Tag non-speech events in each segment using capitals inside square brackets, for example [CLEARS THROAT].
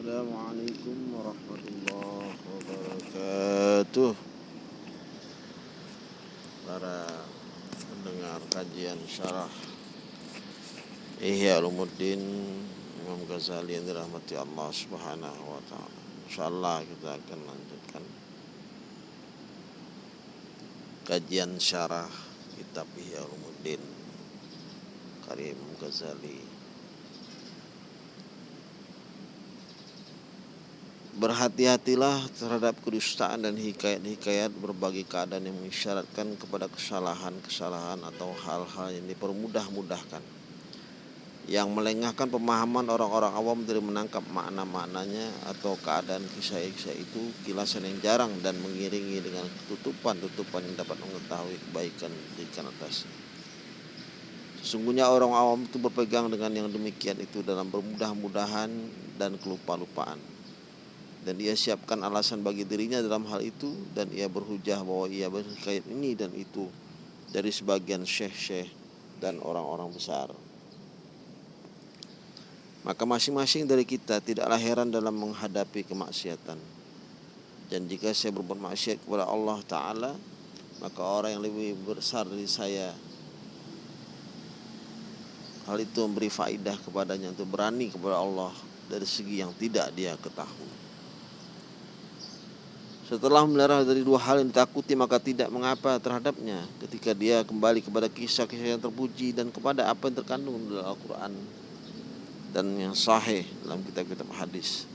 Assalamualaikum warahmatullahi wabarakatuh. Para pendengar kajian syarah Ihya Ulumuddin Imam Ghazali yang dirahmati Allah subhanahu wa ta'ala. InsyaAllah kita akan lanjutkan Kajian syarah kitab Ihya Ulumuddin Karya Imam Ghazali Berhati-hatilah terhadap kedustaan dan hikayat-hikayat berbagai keadaan yang mengisyaratkan kepada kesalahan-kesalahan atau hal-hal yang dipermudah-mudahkan yang melengahkan pemahaman orang-orang awam dari menangkap makna-maknanya atau keadaan kisah-kisah itu kilasan yang jarang dan mengiringi dengan tutupan-tutupan yang dapat mengetahui kebaikan di atasnya. Sesungguhnya orang awam itu berpegang dengan yang demikian itu dalam bermudah-mudahan dan kelupa-lupaan dan ia siapkan alasan bagi dirinya dalam hal itu dan ia berhujah bahwa ia berkait ini dan itu dari sebagian syekh-syekh dan orang-orang besar. Maka masing-masing dari kita tidaklah heran dalam menghadapi kemaksiatan. Dan jika saya berbuat maksiat kepada Allah Ta'ala, maka orang yang lebih besar dari saya hal itu memberi faidah kepadanya untuk berani kepada Allah dari segi yang tidak dia ketahui. Setelah melarang dari dua hal yang ditakuti maka tidak mengapa terhadapnya ketika dia kembali kepada kisah-kisah yang terpuji dan kepada apa yang terkandung dalam Al-Quran dan yang sahih dalam kitab-kitab hadis.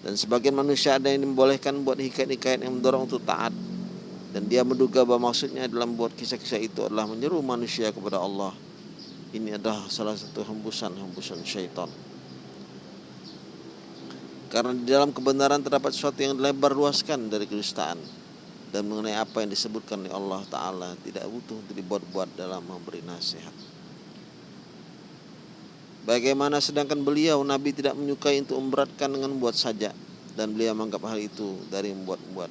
Dan sebagian manusia ada yang membolehkan buat hikayat-hikayat yang mendorong untuk taat dan dia menduga bahwa maksudnya dalam buat kisah-kisah itu adalah menyeru manusia kepada Allah. Ini adalah salah satu hembusan-hembusan syaitan. Karena di dalam kebenaran terdapat sesuatu yang lebar luaskan dari kedustaan dan mengenai apa yang disebutkan oleh Allah Ta'ala tidak butuh untuk dibuat-buat dalam memberi nasihat. Bagaimana sedangkan beliau Nabi tidak menyukai untuk memberatkan dengan buat saja dan beliau menganggap hal itu dari membuat-buat.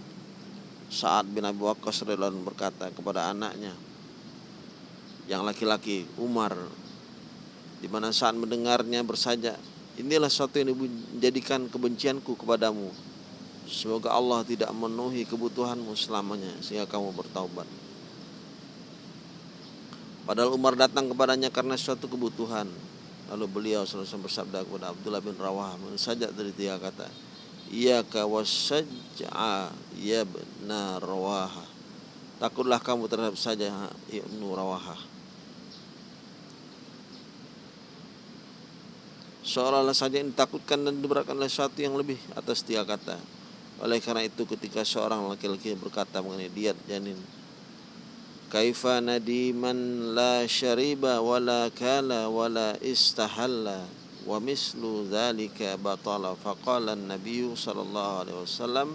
Saat bin Abi Waqqas berkata kepada anaknya yang laki-laki Umar di mana saat mendengarnya bersajak Inilah satu yang menjadikan kebencianku kepadamu. Semoga Allah tidak memenuhi kebutuhanmu selamanya sehingga kamu bertaubat. Padahal Umar datang kepadanya karena suatu kebutuhan. Lalu beliau selalu bersabda kepada Abdullah bin Rawah saja dari tiga kata. Iya wasaj'a ya benar Rawaha. Takutlah kamu terhadap saja Ibnu Rawahah. Seolah-olah saja yang ditakutkan dan diberatkan oleh sesuatu yang lebih atas tiga kata. Oleh karena itu ketika seorang laki-laki berkata mengenai diat janin Kaifa nadiman la syariba wala kala wala istahalla wa mislu dhalika batala faqala an-nabiy sallallahu alaihi wasallam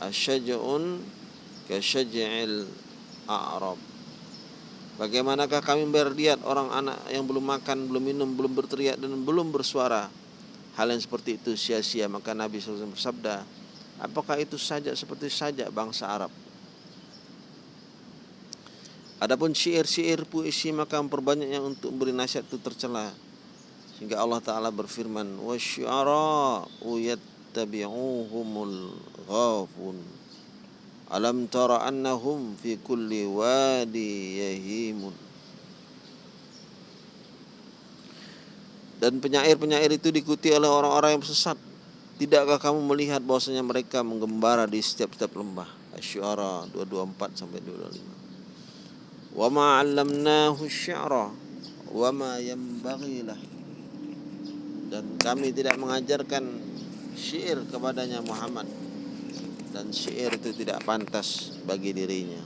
asyaj'un ka syaj'il a'rab Bagaimanakah kami berdiat orang anak yang belum makan, belum minum, belum berteriak dan belum bersuara. Hal yang seperti itu sia-sia maka Nabi SAW bersabda, apakah itu saja seperti saja bangsa Arab? Adapun syair-syair puisi maka memperbanyaknya untuk memberi nasihat itu tercela. Sehingga Allah Ta'ala berfirman, وَالشُّعَرَاءُ يَتَّبِعُوهُمُ الْغَافُونَ Alam tara annahum fi kulli wadi yahimun. Dan penyair-penyair itu diikuti oleh orang-orang yang sesat. Tidakkah kamu melihat bahwasanya mereka menggembara di setiap-setiap lembah? Asy-Syu'ara 224 sampai 225 Wa ma 'allamnahu asy-sya'ra wa ma yanbaghi Dan kami tidak mengajarkan syair kepadanya Muhammad dan syair itu tidak pantas bagi dirinya.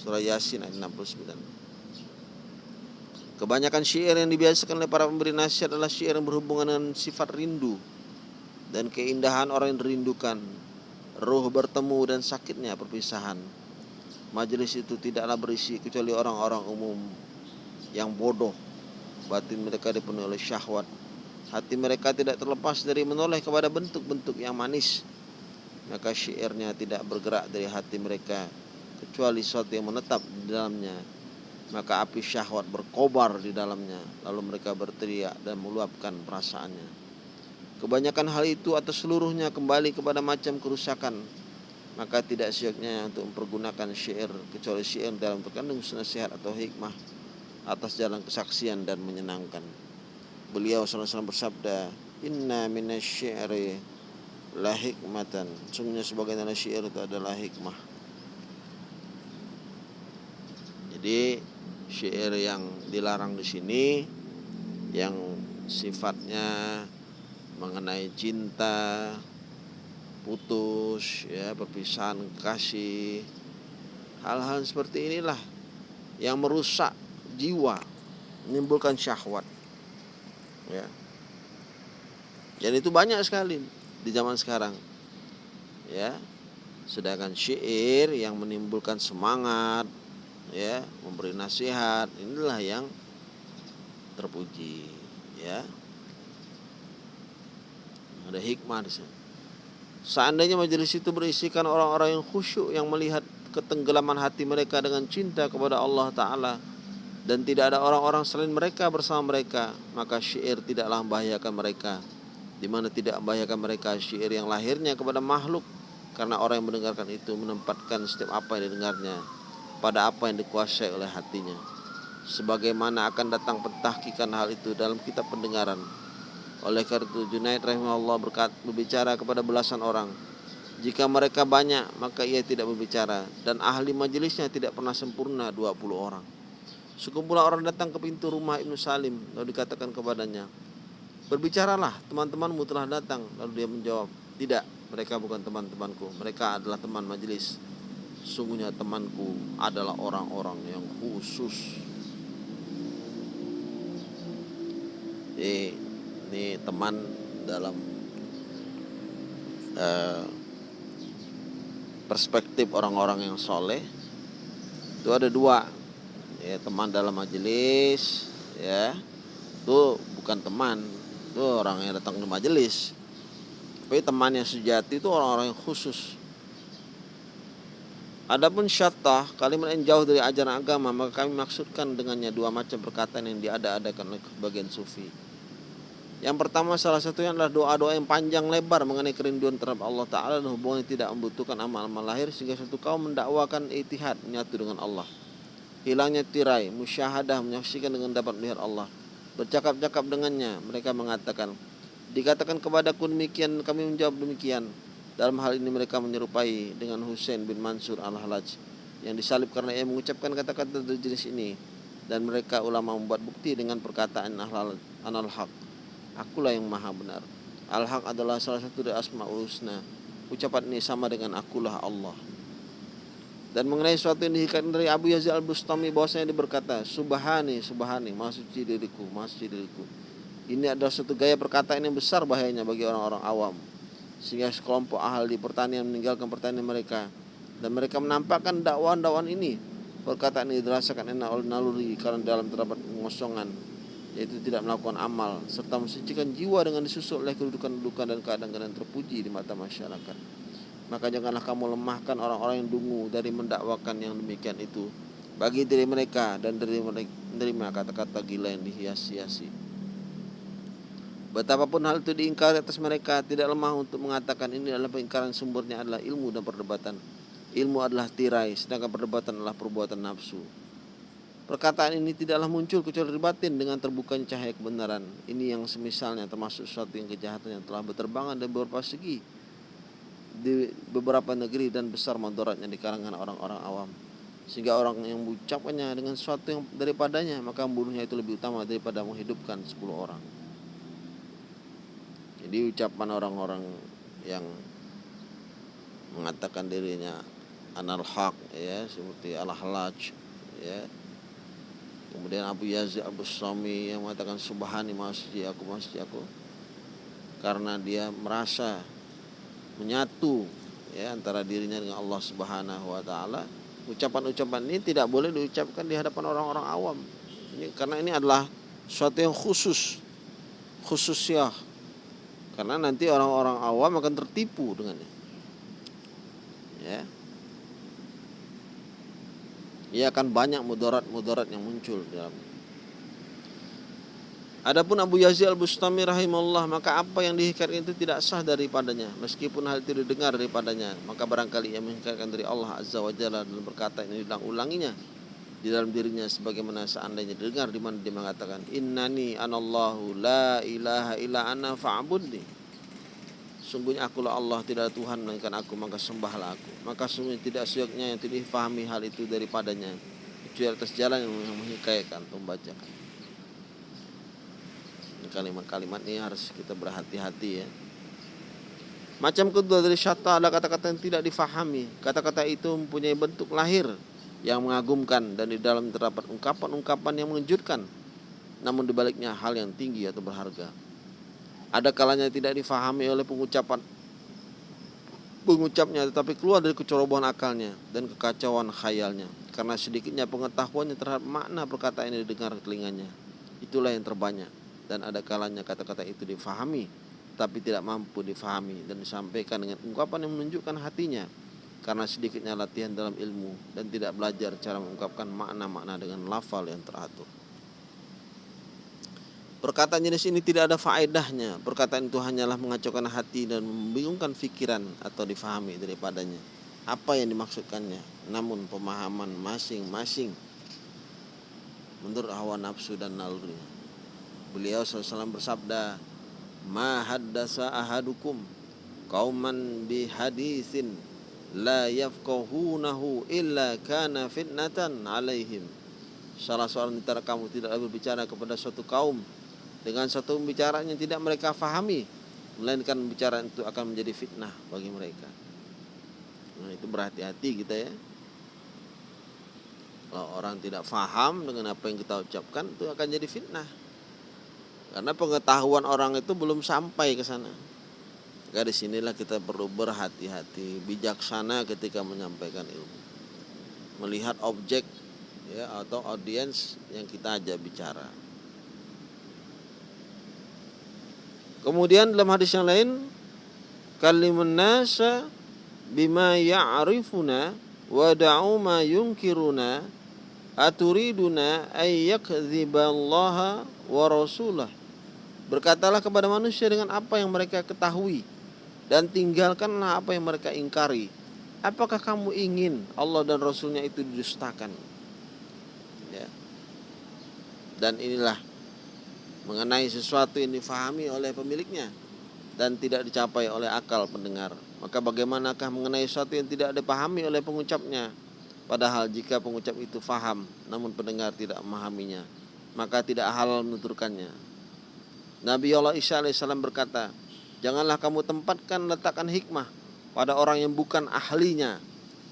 Surah Yasin ayat 69. Kebanyakan syair yang dibiasakan oleh para pemberi nasihat adalah syair yang berhubungan dengan sifat rindu dan keindahan orang yang dirindukan, ruh bertemu dan sakitnya perpisahan. Majelis itu tidaklah berisi kecuali orang-orang umum yang bodoh. Batin mereka dipenuhi oleh syahwat. Hati mereka tidak terlepas dari menoleh kepada bentuk-bentuk yang manis maka syairnya tidak bergerak dari hati mereka kecuali sesuatu yang menetap di dalamnya. Maka api syahwat berkobar di dalamnya lalu mereka berteriak dan meluapkan perasaannya. Kebanyakan hal itu atau seluruhnya kembali kepada macam kerusakan. Maka tidak syeknya untuk mempergunakan syair kecuali syair dalam terkandung nasihat atau hikmah atas jalan kesaksian dan menyenangkan. Beliau SAW bersabda inna minasyi'ri la hikmatan. Sungguhnya sebagai tanda syair itu adalah hikmah. Jadi syair yang dilarang di sini yang sifatnya mengenai cinta putus ya perpisahan kasih hal-hal seperti inilah yang merusak jiwa menimbulkan syahwat. Ya. Dan itu banyak sekali di zaman sekarang. Ya. Sedangkan syair yang menimbulkan semangat ya memberi nasihat inilah yang terpuji ya. Ada hikmah di sana. Seandainya majelis itu berisikan orang-orang yang khusyuk yang melihat ketenggelaman hati mereka dengan cinta kepada Allah Ta'ala dan tidak ada orang-orang selain mereka bersama mereka maka syair tidaklah membahayakan mereka di mana tidak membahayakan mereka syair yang lahirnya kepada makhluk. Karena orang yang mendengarkan itu menempatkan setiap apa yang didengarnya pada apa yang dikuasai oleh hatinya. Sebagaimana akan datang pentahkikan hal itu dalam kitab pendengaran. Oleh karena itu Junaid rahimahullah berkat, berbicara kepada belasan orang. Jika mereka banyak maka ia tidak berbicara. Dan ahli majelisnya tidak pernah sempurna 20 orang. Sekumpulan orang datang ke pintu rumah Ibnu Salim lalu dikatakan kepadanya, "Berbicaralah, teman-temanmu telah datang." Lalu dia menjawab, "Tidak, mereka bukan teman-temanku. Mereka adalah teman majelis. Sungguhnya temanku adalah orang-orang yang khusus." Jadi, ini teman dalam uh, perspektif orang-orang yang soleh itu ada dua ya teman dalam majelis ya itu bukan teman itu orang yang datang ke majelis tapi teman yang sejati itu orang-orang yang khusus Adapun syatah, kalimat yang jauh dari ajaran agama, maka kami maksudkan dengannya dua macam perkataan yang diada-adakan oleh bagian sufi. Yang pertama salah satunya adalah doa-doa yang panjang lebar mengenai kerinduan terhadap Allah Ta'ala dan hubungan yang tidak membutuhkan amal-amal lahir sehingga satu kaum mendakwakan itihad menyatu dengan Allah hilangnya tirai, musyahadah menyaksikan dengan dapat melihat Allah. Bercakap-cakap dengannya, mereka mengatakan, dikatakan kepadaku demikian, kami menjawab demikian. Dalam hal ini mereka menyerupai dengan Husain bin Mansur al-Halaj yang disalib karena ia mengucapkan kata-kata jenis ini dan mereka ulama membuat bukti dengan perkataan anal haq. Akulah yang maha benar. Al haq adalah salah satu dari asmaul husna. Ucapan ini sama dengan akulah Allah dan mengenai sesuatu yang dihikatkan dari Abu Yazid al-Bustami bahwasanya dia berkata, Subhani, Subhani, maha diriku, maha diriku. Ini adalah suatu gaya perkataan yang besar bahayanya bagi orang-orang awam. Sehingga sekelompok ahli pertanian meninggalkan pertanian mereka. Dan mereka menampakkan dakwaan-dakwaan ini. Perkataan ini dirasakan enak oleh naluri karena dalam terdapat pengosongan. Yaitu tidak melakukan amal. Serta mensucikan jiwa dengan disusul oleh kedudukan-kedudukan dan keadaan-keadaan terpuji di mata masyarakat maka janganlah kamu lemahkan orang-orang yang dungu dari mendakwakan yang demikian itu bagi diri mereka dan dari menerima kata-kata gila yang dihias-hiasi. Betapapun hal itu diingkari atas mereka tidak lemah untuk mengatakan ini adalah pengingkaran sumbernya adalah ilmu dan perdebatan. Ilmu adalah tirai, sedangkan perdebatan adalah perbuatan nafsu. Perkataan ini tidaklah muncul kecuali batin dengan terbukanya cahaya kebenaran. Ini yang semisalnya termasuk suatu yang kejahatan yang telah berterbangan dan beberapa segi di beberapa negeri dan besar mandoratnya di kalangan orang-orang awam. Sehingga orang yang mengucapkannya dengan sesuatu yang daripadanya maka membunuhnya itu lebih utama daripada menghidupkan 10 orang. Jadi ucapan orang-orang yang mengatakan dirinya anal haq ya seperti al halaj ya. Kemudian Abu Yazid Abu Sami yang mengatakan subhani masjid aku masjid aku karena dia merasa menyatu ya antara dirinya dengan Allah Subhanahu wa taala. Ucapan-ucapan ini tidak boleh diucapkan di hadapan orang-orang awam. Ini karena ini adalah suatu yang khusus. Khusus ya. Karena nanti orang-orang awam akan tertipu dengannya. Ya. Ia akan banyak mudarat-mudarat yang muncul dalam Adapun Abu Yazid Al-Bustami rahimahullah maka apa yang dihikatkan itu tidak sah daripadanya meskipun hal itu didengar daripadanya. Maka barangkali ia menghikatkan dari Allah Azza wa Jalla dan berkata ini ulang-ulanginya di dalam dirinya sebagaimana seandainya didengar di mana dia mengatakan innani anallahu la ilaha illa ana fa'budni. Sungguhnya akulah Allah tidak ada Tuhan melainkan aku maka sembahlah aku. Maka sungguhnya tidak suyaknya yang tidak difahami hal itu daripadanya kecuali atas jalan yang menghikayatkan membacakan kalimat-kalimat ini harus kita berhati-hati ya. Macam kedua dari syata ada kata-kata yang tidak difahami. Kata-kata itu mempunyai bentuk lahir yang mengagumkan dan di dalam terdapat ungkapan-ungkapan yang mengejutkan. Namun di baliknya hal yang tinggi atau berharga. Ada kalanya tidak difahami oleh pengucapan pengucapnya tetapi keluar dari kecerobohan akalnya dan kekacauan khayalnya karena sedikitnya pengetahuannya terhadap makna perkataan yang didengar telinganya. Itulah yang terbanyak dan ada kalanya kata-kata itu difahami tapi tidak mampu difahami dan disampaikan dengan ungkapan yang menunjukkan hatinya karena sedikitnya latihan dalam ilmu dan tidak belajar cara mengungkapkan makna-makna dengan lafal yang teratur. Perkataan jenis ini tidak ada faedahnya. Perkataan itu hanyalah mengacaukan hati dan membingungkan pikiran atau difahami daripadanya. Apa yang dimaksudkannya? Namun pemahaman masing-masing menurut hawa nafsu dan nalurinya. Beliau SAW bersabda, "Ma haddasa ahadukum qauman bi hadisin la yafqahunahu illa kana fitnatan alaihim." Salah seorang antara kamu tidak berbicara kepada suatu kaum dengan satu pembicaraan yang tidak mereka fahami, melainkan pembicaraan itu akan menjadi fitnah bagi mereka. Nah, itu berhati-hati kita ya. Kalau orang tidak faham dengan apa yang kita ucapkan itu akan jadi fitnah. Karena pengetahuan orang itu belum sampai ke sana. Maka di sinilah kita perlu berhati-hati, bijaksana ketika menyampaikan ilmu. Melihat objek ya atau audiens yang kita ajak bicara. Kemudian dalam hadis yang lain, kalimun nasa bima ya'rifuna wa da'u ma yunkiruna aturiduna ay wa rasulah Berkatalah kepada manusia dengan apa yang mereka ketahui dan tinggalkanlah apa yang mereka ingkari. Apakah kamu ingin Allah dan Rasulnya itu didustakan? Ya. Dan inilah mengenai sesuatu yang difahami oleh pemiliknya dan tidak dicapai oleh akal pendengar. Maka bagaimanakah mengenai sesuatu yang tidak dipahami oleh pengucapnya? Padahal jika pengucap itu faham namun pendengar tidak memahaminya, maka tidak halal menuturkannya. Nabi Allah Isa alaihissalam berkata, Janganlah kamu tempatkan letakkan hikmah pada orang yang bukan ahlinya,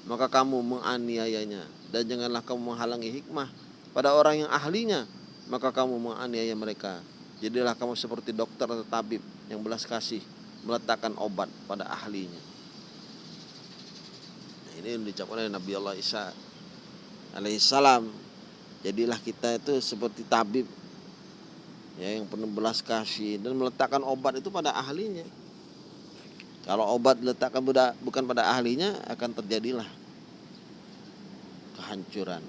maka kamu menganiayanya. Dan janganlah kamu menghalangi hikmah pada orang yang ahlinya, maka kamu menganiaya mereka. Jadilah kamu seperti dokter atau tabib yang belas kasih meletakkan obat pada ahlinya. Nah, ini yang diucapkan oleh Nabi Allah Isa alaihissalam. Jadilah kita itu seperti tabib ya yang penuh belas kasih dan meletakkan obat itu pada ahlinya. Kalau obat diletakkan bukan pada ahlinya akan terjadilah kehancuran.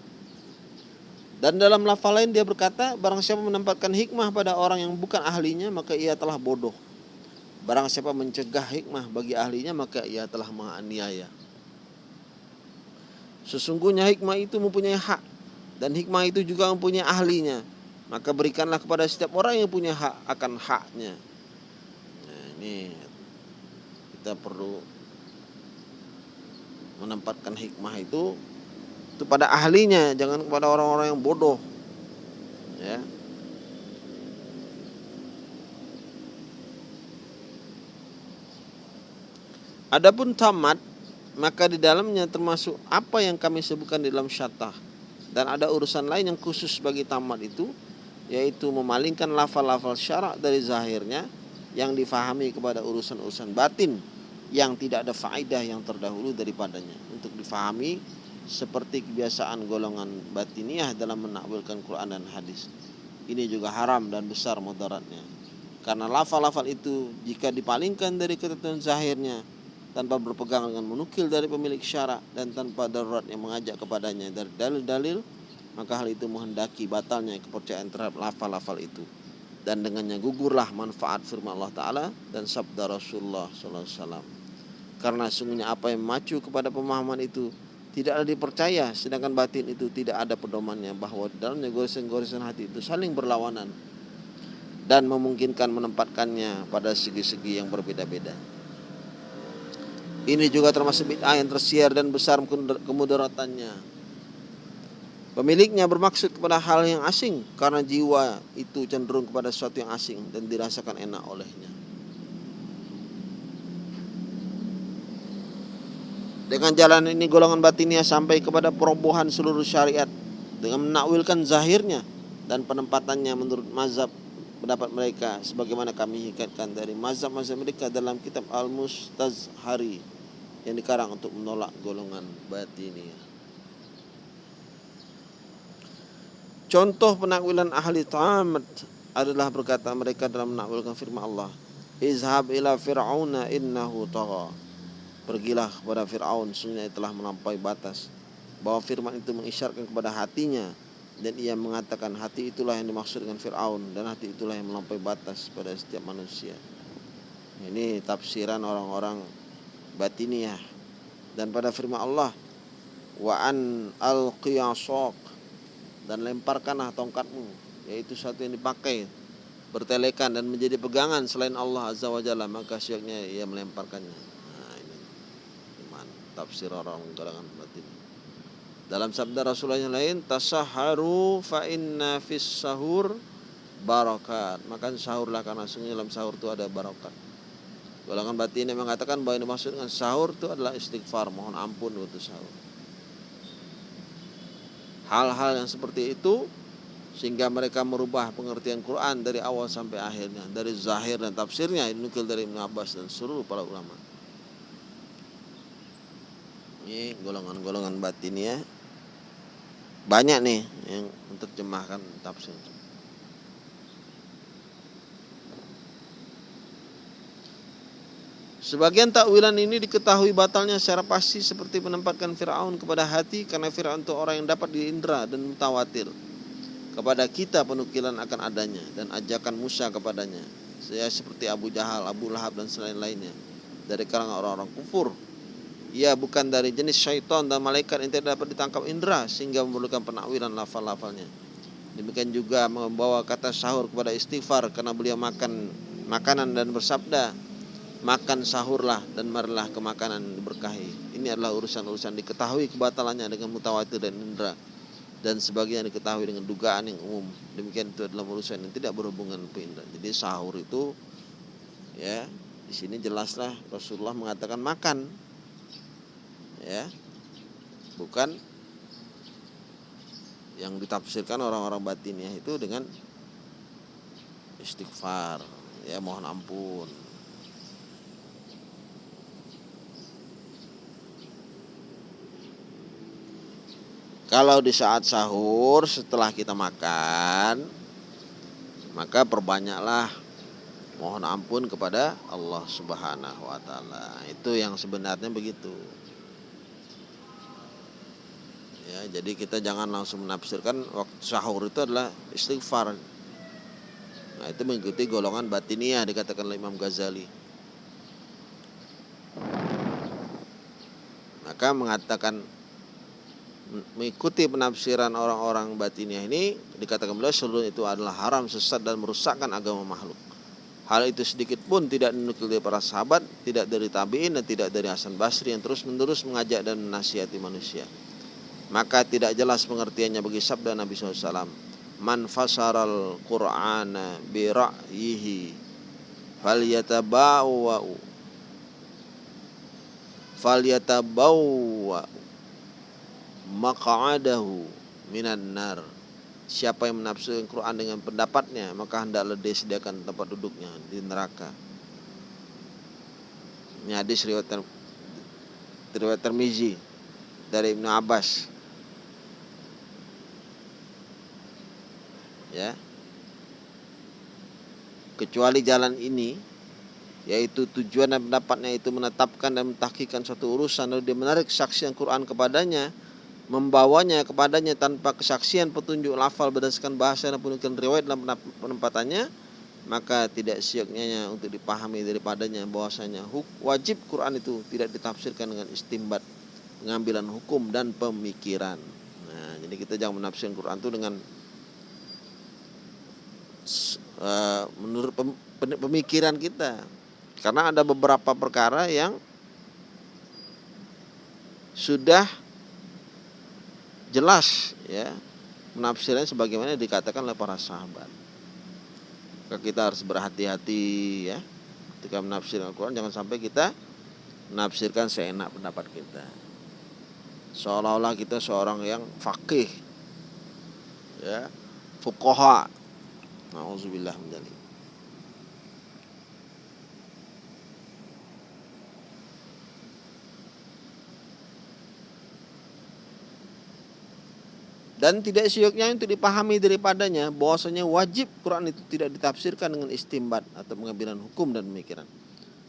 Dan dalam lafal lain dia berkata, barang siapa menempatkan hikmah pada orang yang bukan ahlinya maka ia telah bodoh. Barang siapa mencegah hikmah bagi ahlinya maka ia telah menganiaya. Sesungguhnya hikmah itu mempunyai hak dan hikmah itu juga mempunyai ahlinya maka berikanlah kepada setiap orang yang punya hak akan haknya. Nah, ini kita perlu menempatkan hikmah itu itu pada ahlinya, jangan kepada orang-orang yang bodoh. Ya. Adapun tamat maka di dalamnya termasuk apa yang kami sebutkan di dalam syatah dan ada urusan lain yang khusus bagi tamat itu yaitu memalingkan lafal-lafal syarak dari zahirnya yang difahami kepada urusan-urusan batin yang tidak ada faedah yang terdahulu daripadanya untuk difahami seperti kebiasaan golongan batiniah dalam menakwilkan Quran dan hadis. Ini juga haram dan besar mudaratnya. Karena lafal-lafal itu jika dipalingkan dari ketentuan zahirnya tanpa berpegang dengan menukil dari pemilik syarak dan tanpa darurat yang mengajak kepadanya dari dalil-dalil maka hal itu menghendaki batalnya kepercayaan terhadap lafal-lafal itu dan dengannya gugurlah manfaat firman Allah Ta'ala dan sabda Rasulullah SAW. Karena sungguhnya apa yang memacu kepada pemahaman itu tidak ada dipercaya, sedangkan batin itu tidak ada pedomannya bahwa dalamnya goresan-goresan hati itu saling berlawanan dan memungkinkan menempatkannya pada segi-segi yang berbeda-beda. Ini juga termasuk bid'ah yang tersiar dan besar kemudaratannya Pemiliknya bermaksud kepada hal yang asing karena jiwa itu cenderung kepada sesuatu yang asing dan dirasakan enak olehnya. Dengan jalan ini golongan batinia sampai kepada perobohan seluruh syariat dengan menakwilkan zahirnya dan penempatannya menurut mazhab pendapat mereka sebagaimana kami hikatkan dari mazhab-mazhab mereka dalam kitab Al-Mustazhari yang dikarang untuk menolak golongan batinia. Contoh penakwilan ahli tamat adalah berkata mereka dalam menakwilkan firman Allah. Izhab ila fir'auna innahu tagha. Pergilah kepada Fir'aun, sungguhnya telah melampaui batas. Bahwa firman itu mengisyaratkan kepada hatinya dan ia mengatakan hati itulah yang dimaksud dengan Fir'aun dan hati itulah yang melampaui batas pada setiap manusia. Ini tafsiran orang-orang batiniah dan pada firman Allah wa an al-qiyasaq dan lemparkanlah tongkatmu yaitu satu yang dipakai bertelekan dan menjadi pegangan selain Allah Azza wa Jalla maka syeknya ia melemparkannya. Nah ini. Iman tafsir orang kalangan batin. Dalam sabda Rasulullah yang lain tasaharu fa inna fis sahur barakat. Makan sahurlah karena sungguh dalam sahur itu ada barakat. Golongan batin yang mengatakan bahwa yang dimaksud dengan sahur itu adalah istighfar mohon ampun waktu sahur hal-hal yang seperti itu sehingga mereka merubah pengertian Quran dari awal sampai akhirnya dari zahir dan tafsirnya dinukil dari Ibn Abbas dan seluruh para ulama. Ini golongan-golongan batin ya. Banyak nih yang menerjemahkan tafsir Sebagian takwilan ini diketahui batalnya secara pasti seperti menempatkan Firaun kepada hati karena Firaun itu orang yang dapat diindra dan mutawatir. Kepada kita penukilan akan adanya dan ajakan Musa kepadanya. Saya seperti Abu Jahal, Abu Lahab dan selain lainnya dari kalangan orang-orang kufur. Ia bukan dari jenis syaitan dan malaikat yang tidak dapat ditangkap indera sehingga memerlukan penakwilan lafal-lafalnya. Demikian juga membawa kata sahur kepada istighfar karena beliau makan makanan dan bersabda makan sahurlah dan marilah ke makanan diberkahi. Ini adalah urusan-urusan diketahui kebatalannya dengan mutawatir dan indera dan sebagian diketahui dengan dugaan yang umum. Demikian itu adalah urusan yang tidak berhubungan dengan Jadi sahur itu ya di sini jelaslah Rasulullah mengatakan makan ya bukan yang ditafsirkan orang-orang batinnya itu dengan istighfar ya mohon ampun Kalau di saat sahur setelah kita makan maka perbanyaklah mohon ampun kepada Allah Subhanahu wa taala. Itu yang sebenarnya begitu. Ya, jadi kita jangan langsung menafsirkan waktu sahur itu adalah istighfar. Nah, itu mengikuti golongan batiniah dikatakan oleh Imam Ghazali. Maka mengatakan mengikuti penafsiran orang-orang batiniah ini dikatakan beliau seluruh itu adalah haram sesat dan merusakkan agama makhluk. Hal itu sedikit pun tidak dinukil dari para sahabat, tidak dari tabiin dan tidak dari Hasan Basri yang terus menerus mengajak dan menasihati manusia. Maka tidak jelas pengertiannya bagi sabda Nabi SAW. Man fasaral Qur'ana bi ra'yihi falyatabawwa'u falyatabawwa'u maq'adahu minan nar. Siapa yang menafsirkan Quran dengan pendapatnya maka hendaklah dia sediakan tempat duduknya di neraka. Ini hadis riwayat riwayat Termizi dari Ibnu Abbas. Ya. Kecuali jalan ini yaitu tujuan dan pendapatnya itu menetapkan dan mentahkikan suatu urusan lalu dia menarik saksi yang Quran kepadanya membawanya kepadanya tanpa kesaksian petunjuk lafal berdasarkan bahasa dan penukilan riwayat dalam penempatannya maka tidak sioknya untuk dipahami daripadanya bahwasanya wajib Quran itu tidak ditafsirkan dengan istimbat pengambilan hukum dan pemikiran. Nah jadi kita jangan menafsirkan Quran itu dengan uh, menurut pemikiran kita. Karena ada beberapa perkara yang sudah jelas ya menafsirnya sebagaimana dikatakan oleh para sahabat. Maka kita harus berhati-hati ya ketika menafsirkan Al-Quran jangan sampai kita menafsirkan seenak pendapat kita. Seolah-olah kita seorang yang fakih ya fukoha. Nauzubillah min dan tidak sioknya untuk dipahami daripadanya bahwasanya wajib Quran itu tidak ditafsirkan dengan istimbat atau pengambilan hukum dan pemikiran.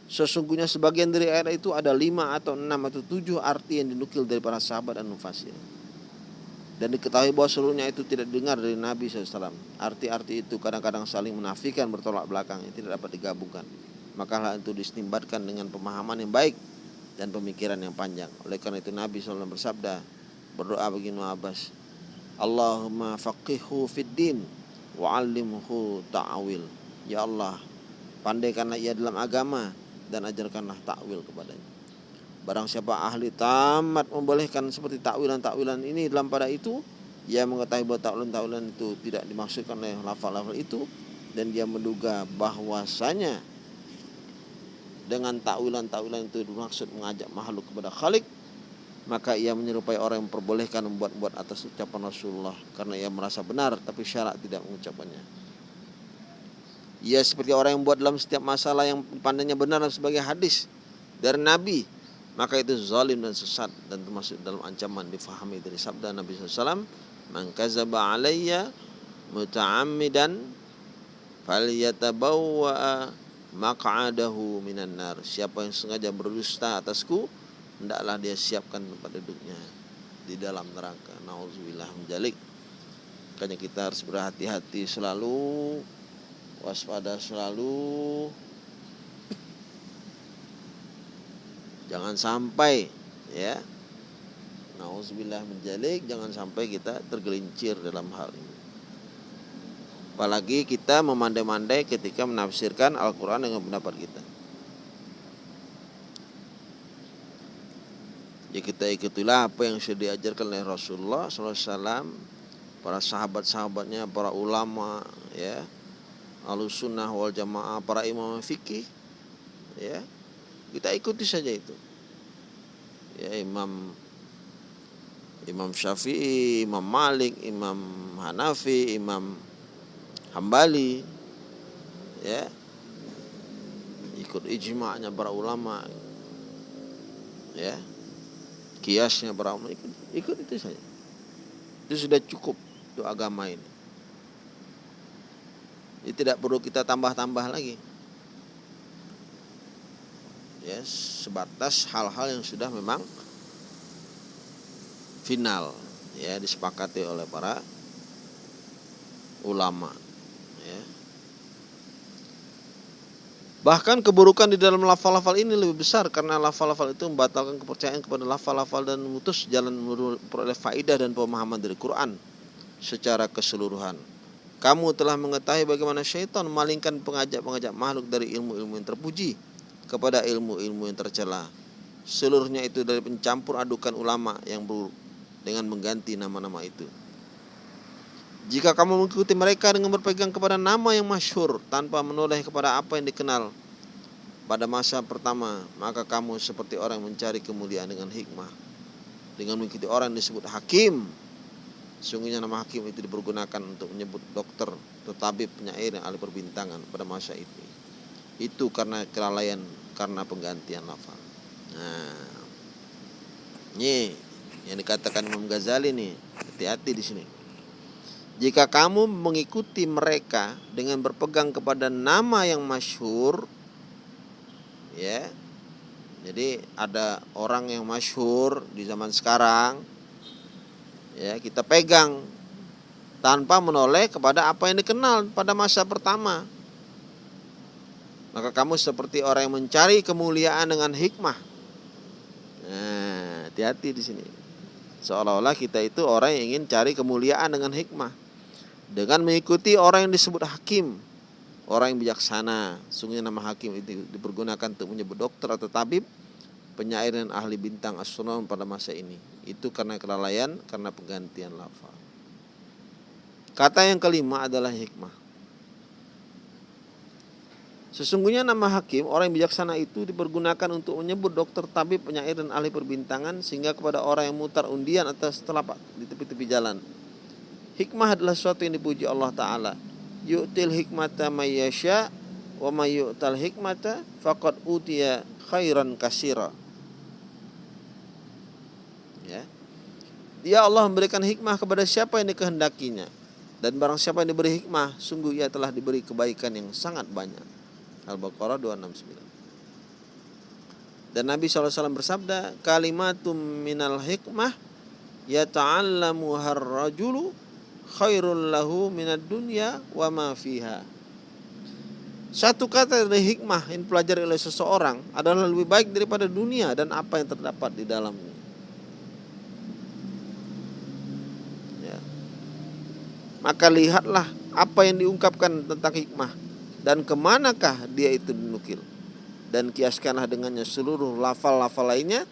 Sesungguhnya sebagian dari ayat itu ada lima atau enam atau tujuh arti yang dinukil dari para sahabat dan mufasir. Dan diketahui bahwa seluruhnya itu tidak dengar dari Nabi SAW. Arti-arti itu kadang-kadang saling menafikan bertolak belakang yang tidak dapat digabungkan. Maka hal itu distimbatkan dengan pemahaman yang baik dan pemikiran yang panjang. Oleh karena itu Nabi SAW bersabda, berdoa bagi Abbas, Allahumma faqihhu fid din wa'allimhu ta'wil. Ya Allah, pandaikanlah ia dalam agama dan ajarkanlah takwil kepadanya. Barang siapa ahli tamat membolehkan seperti takwilan-takwilan ini dalam pada itu, ia mengetahui bahwa takwilan-takwilan itu tidak dimaksudkan oleh lafal-lafal itu dan dia menduga bahwasanya dengan takwilan-takwilan itu dimaksud mengajak makhluk kepada Khalik maka ia menyerupai orang yang memperbolehkan membuat-buat atas ucapan Rasulullah karena ia merasa benar tapi syarat tidak mengucapkannya. Ia seperti orang yang buat dalam setiap masalah yang pandangnya benar sebagai hadis dari Nabi maka itu zalim dan sesat dan termasuk dalam ancaman difahami dari sabda Nabi SAW man kazaba alayya muta'ammidan falyatabawwa maq'adahu minan nar siapa yang sengaja berdusta atasku hendaklah dia siapkan tempat duduknya di dalam neraka. Nauzubillah menjalik. Makanya kita harus berhati-hati selalu, waspada selalu. Jangan sampai ya. Nauzubillah menjalik, jangan sampai kita tergelincir dalam hal ini. Apalagi kita memandai-mandai ketika menafsirkan Al-Quran dengan pendapat kita. Ya kita ikutilah apa yang sudah diajarkan oleh Rasulullah SAW para sahabat-sahabatnya para ulama ya alusunnah wal jamaah para imam fikih ya. Kita ikuti saja itu. Ya imam Imam Syafi'i, Imam Malik, Imam Hanafi, Imam Hambali ya. Ikut ijma'nya para ulama ya kiasnya ulama ikut, ikut itu saja. Itu sudah cukup untuk agama ini. Jadi tidak perlu kita tambah-tambah lagi. Ya sebatas hal-hal yang sudah memang final ya disepakati oleh para ulama Bahkan keburukan di dalam lafal-lafal ini lebih besar karena lafal-lafal itu membatalkan kepercayaan kepada lafal-lafal dan memutus jalan memperoleh faidah dan pemahaman dari Quran secara keseluruhan. Kamu telah mengetahui bagaimana syaitan memalingkan pengajak-pengajak makhluk dari ilmu-ilmu yang terpuji kepada ilmu-ilmu yang tercela. Seluruhnya itu dari pencampur adukan ulama yang buruk dengan mengganti nama-nama itu. Jika kamu mengikuti mereka dengan berpegang kepada nama yang masyhur tanpa menoleh kepada apa yang dikenal pada masa pertama, maka kamu seperti orang yang mencari kemuliaan dengan hikmah. Dengan mengikuti orang yang disebut hakim. Sungguhnya nama hakim itu dipergunakan untuk menyebut dokter, tetapi penyair yang ahli perbintangan pada masa itu. Itu karena kelalaian, karena penggantian lafal. Nah, ini yang dikatakan Imam Ghazali nih, hati-hati di sini. Jika kamu mengikuti mereka dengan berpegang kepada nama yang masyhur, ya. Jadi ada orang yang masyhur di zaman sekarang, ya kita pegang tanpa menoleh kepada apa yang dikenal pada masa pertama. Maka kamu seperti orang yang mencari kemuliaan dengan hikmah. Nah, hati-hati di sini. Seolah-olah kita itu orang yang ingin cari kemuliaan dengan hikmah. Dengan mengikuti orang yang disebut hakim. Orang yang bijaksana. Sungguh nama hakim itu dipergunakan untuk menyebut dokter atau tabib. Penyair dan ahli bintang astronom pada masa ini. Itu karena kelalaian, karena penggantian lafal. Kata yang kelima adalah hikmah. Sesungguhnya nama hakim, orang yang bijaksana itu dipergunakan untuk menyebut dokter, tabib, penyair, dan ahli perbintangan sehingga kepada orang yang mutar undian atas telapak di tepi-tepi jalan. Hikmah adalah sesuatu yang dipuji Allah Ta'ala. Yu'til hikmata mayyasya wa mayyu'tal hikmata faqad utiya khairan kasira. Ya. Dia Allah memberikan hikmah kepada siapa yang dikehendakinya. Dan barang siapa yang diberi hikmah, sungguh ia telah diberi kebaikan yang sangat banyak. Al-Baqarah 269. Dan Nabi SAW bersabda, kalimatum minal hikmah yata'allamu harrajulu khairul lahu minad dunya wa ma fiha. Satu kata dari hikmah yang dipelajari oleh seseorang adalah lebih baik daripada dunia dan apa yang terdapat di dalamnya. Ya. Maka lihatlah apa yang diungkapkan tentang hikmah dan ke manakah dia itu dinukil dan kiaskanlah dengannya seluruh lafal-lafal lainnya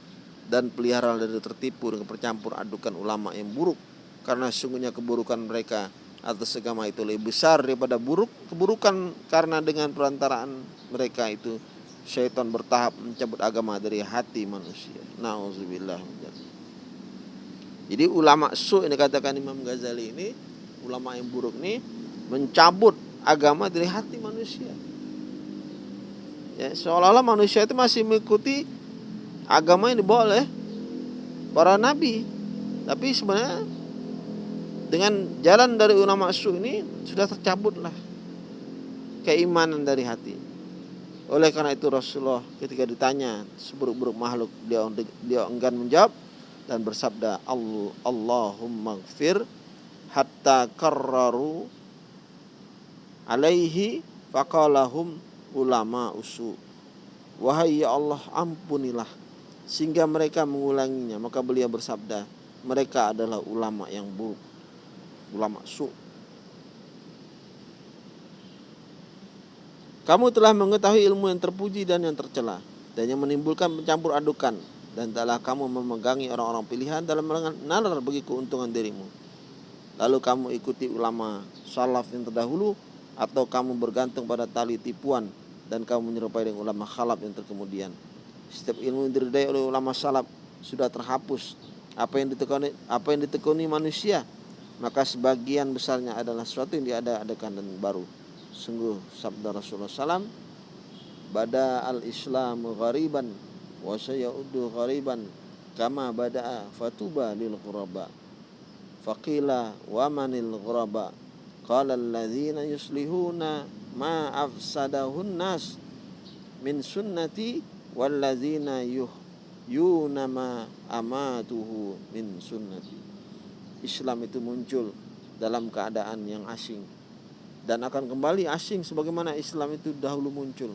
dan pelihara dari tertipu dengan percampur adukan ulama yang buruk karena sungguhnya keburukan mereka atas agama itu lebih besar daripada buruk keburukan karena dengan perantaraan mereka itu syaitan bertahap mencabut agama dari hati manusia. Nauzubillah Jadi ulama su ini katakan Imam Ghazali ini ulama yang buruk ini mencabut agama dari hati manusia. Ya, seolah-olah manusia itu masih mengikuti agama yang dibawa oleh para nabi. Tapi sebenarnya dengan jalan dari ulama su ini sudah tercabutlah keimanan dari hati. Oleh karena itu Rasulullah ketika ditanya seburuk-buruk makhluk dia dia enggan menjawab dan bersabda Allahumma gfir hatta karraru alaihi faqalahum ulama usu wahai ya Allah ampunilah sehingga mereka mengulanginya. Maka beliau bersabda mereka adalah ulama yang buruk ulama su kamu telah mengetahui ilmu yang terpuji dan yang tercela dan yang menimbulkan pencampur adukan dan telah kamu memegangi orang-orang pilihan dalam nalar bagi keuntungan dirimu lalu kamu ikuti ulama salaf yang terdahulu atau kamu bergantung pada tali tipuan dan kamu menyerupai dengan ulama khalaf yang terkemudian. Setiap ilmu yang diridai oleh ulama salaf sudah terhapus. Apa yang ditekuni apa yang ditekuni manusia maka sebagian besarnya adalah sesuatu yang diada-adakan dan baru. Sungguh sabda Rasulullah SAW Bada al-islamu ghariban wa sayaudu ghariban kama bada'a fatuba lil ghuraba. Faqila wa manil ghuraba? Qala alladzina yuslihuna ma afsadahun nas min sunnati walladzina yuh yunama amatuhu min sunnati Islam itu muncul dalam keadaan yang asing. Dan akan kembali asing sebagaimana Islam itu dahulu muncul.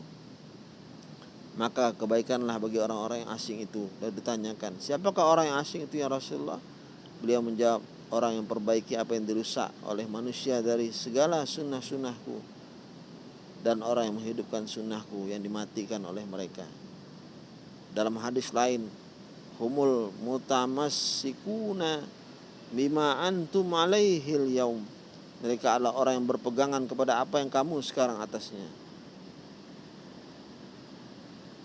Maka kebaikanlah bagi orang-orang yang asing itu. Dan ditanyakan siapakah orang yang asing itu ya Rasulullah? Beliau menjawab orang yang perbaiki apa yang dirusak oleh manusia dari segala sunnah-sunnahku dan orang yang menghidupkan sunnahku yang dimatikan oleh mereka. Dalam hadis lain humul mutamassikuna bima antum alaihil yaum. Mereka adalah orang yang berpegangan kepada apa yang kamu sekarang atasnya.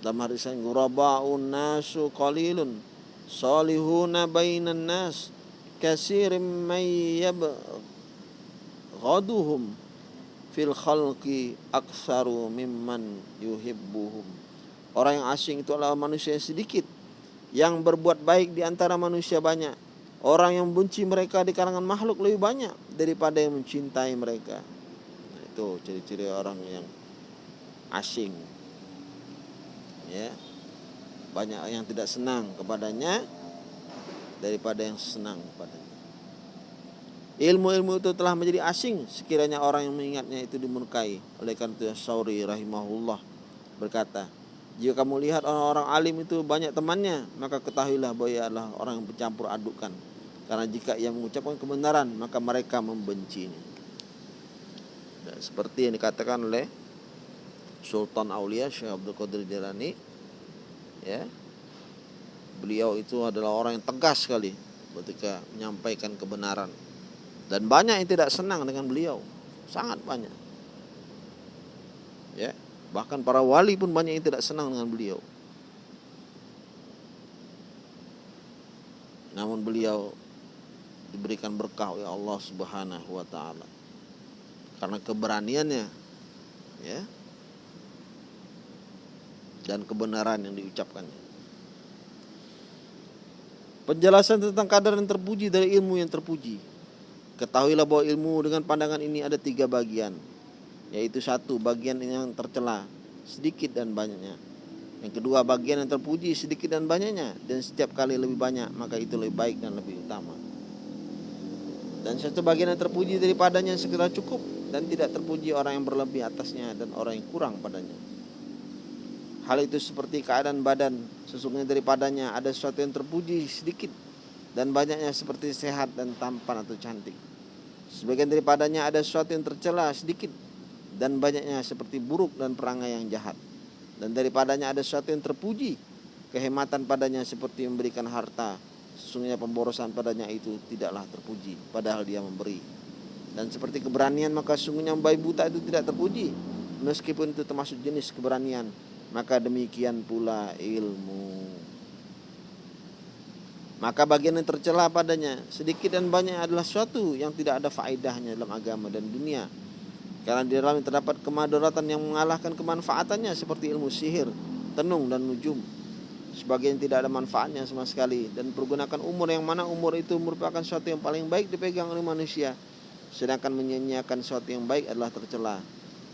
Dalam hadis lain guraba'un nasu qalilun salihuna bainan nas kasirim may yabghaduhum fil khalqi aksaru mimman yuhibbuhum. Orang yang asing itu adalah manusia yang sedikit yang berbuat baik di antara manusia banyak orang yang benci mereka di kalangan makhluk lebih banyak daripada yang mencintai mereka nah, itu ciri-ciri orang yang asing ya banyak yang tidak senang kepadanya daripada yang senang padanya. Ilmu-ilmu itu telah menjadi asing sekiranya orang yang mengingatnya itu dimurkai. Oleh karena itu Sauri rahimahullah berkata, jika kamu lihat orang-orang alim itu banyak temannya, maka ketahuilah bahwa ia adalah orang yang bercampur adukan. Karena jika ia mengucapkan kebenaran, maka mereka membencinya. Dan seperti yang dikatakan oleh Sultan Aulia Syekh Abdul Qadir Jalani, ya, beliau itu adalah orang yang tegas sekali ketika menyampaikan kebenaran. Dan banyak yang tidak senang dengan beliau, sangat banyak. Ya, Bahkan para wali pun banyak yang tidak senang dengan beliau. Namun beliau diberikan berkah oleh Allah Subhanahu wa taala. Karena keberaniannya ya. Dan kebenaran yang diucapkannya. Penjelasan tentang kadar yang terpuji dari ilmu yang terpuji. Ketahuilah bahwa ilmu dengan pandangan ini ada tiga bagian yaitu satu bagian yang tercela sedikit dan banyaknya yang kedua bagian yang terpuji sedikit dan banyaknya dan setiap kali lebih banyak maka itu lebih baik dan lebih utama dan satu bagian yang terpuji daripadanya segera cukup dan tidak terpuji orang yang berlebih atasnya dan orang yang kurang padanya hal itu seperti keadaan badan sesungguhnya daripadanya ada sesuatu yang terpuji sedikit dan banyaknya seperti sehat dan tampan atau cantik sebagian daripadanya ada sesuatu yang tercela sedikit dan banyaknya seperti buruk dan perangai yang jahat. Dan daripadanya ada sesuatu yang terpuji, kehematan padanya seperti memberikan harta. Sesungguhnya pemborosan padanya itu tidaklah terpuji, padahal dia memberi. Dan seperti keberanian maka sesungguhnya bayi buta itu tidak terpuji, meskipun itu termasuk jenis keberanian. Maka demikian pula ilmu. Maka bagian yang tercela padanya sedikit dan banyak adalah suatu yang tidak ada faedahnya dalam agama dan dunia karena di dalamnya terdapat kemadaratan yang mengalahkan kemanfaatannya seperti ilmu sihir, tenung dan nujum. Sebagian tidak ada manfaatnya sama sekali dan pergunakan umur yang mana umur itu merupakan sesuatu yang paling baik dipegang oleh manusia. Sedangkan menyanyiakan sesuatu yang baik adalah tercela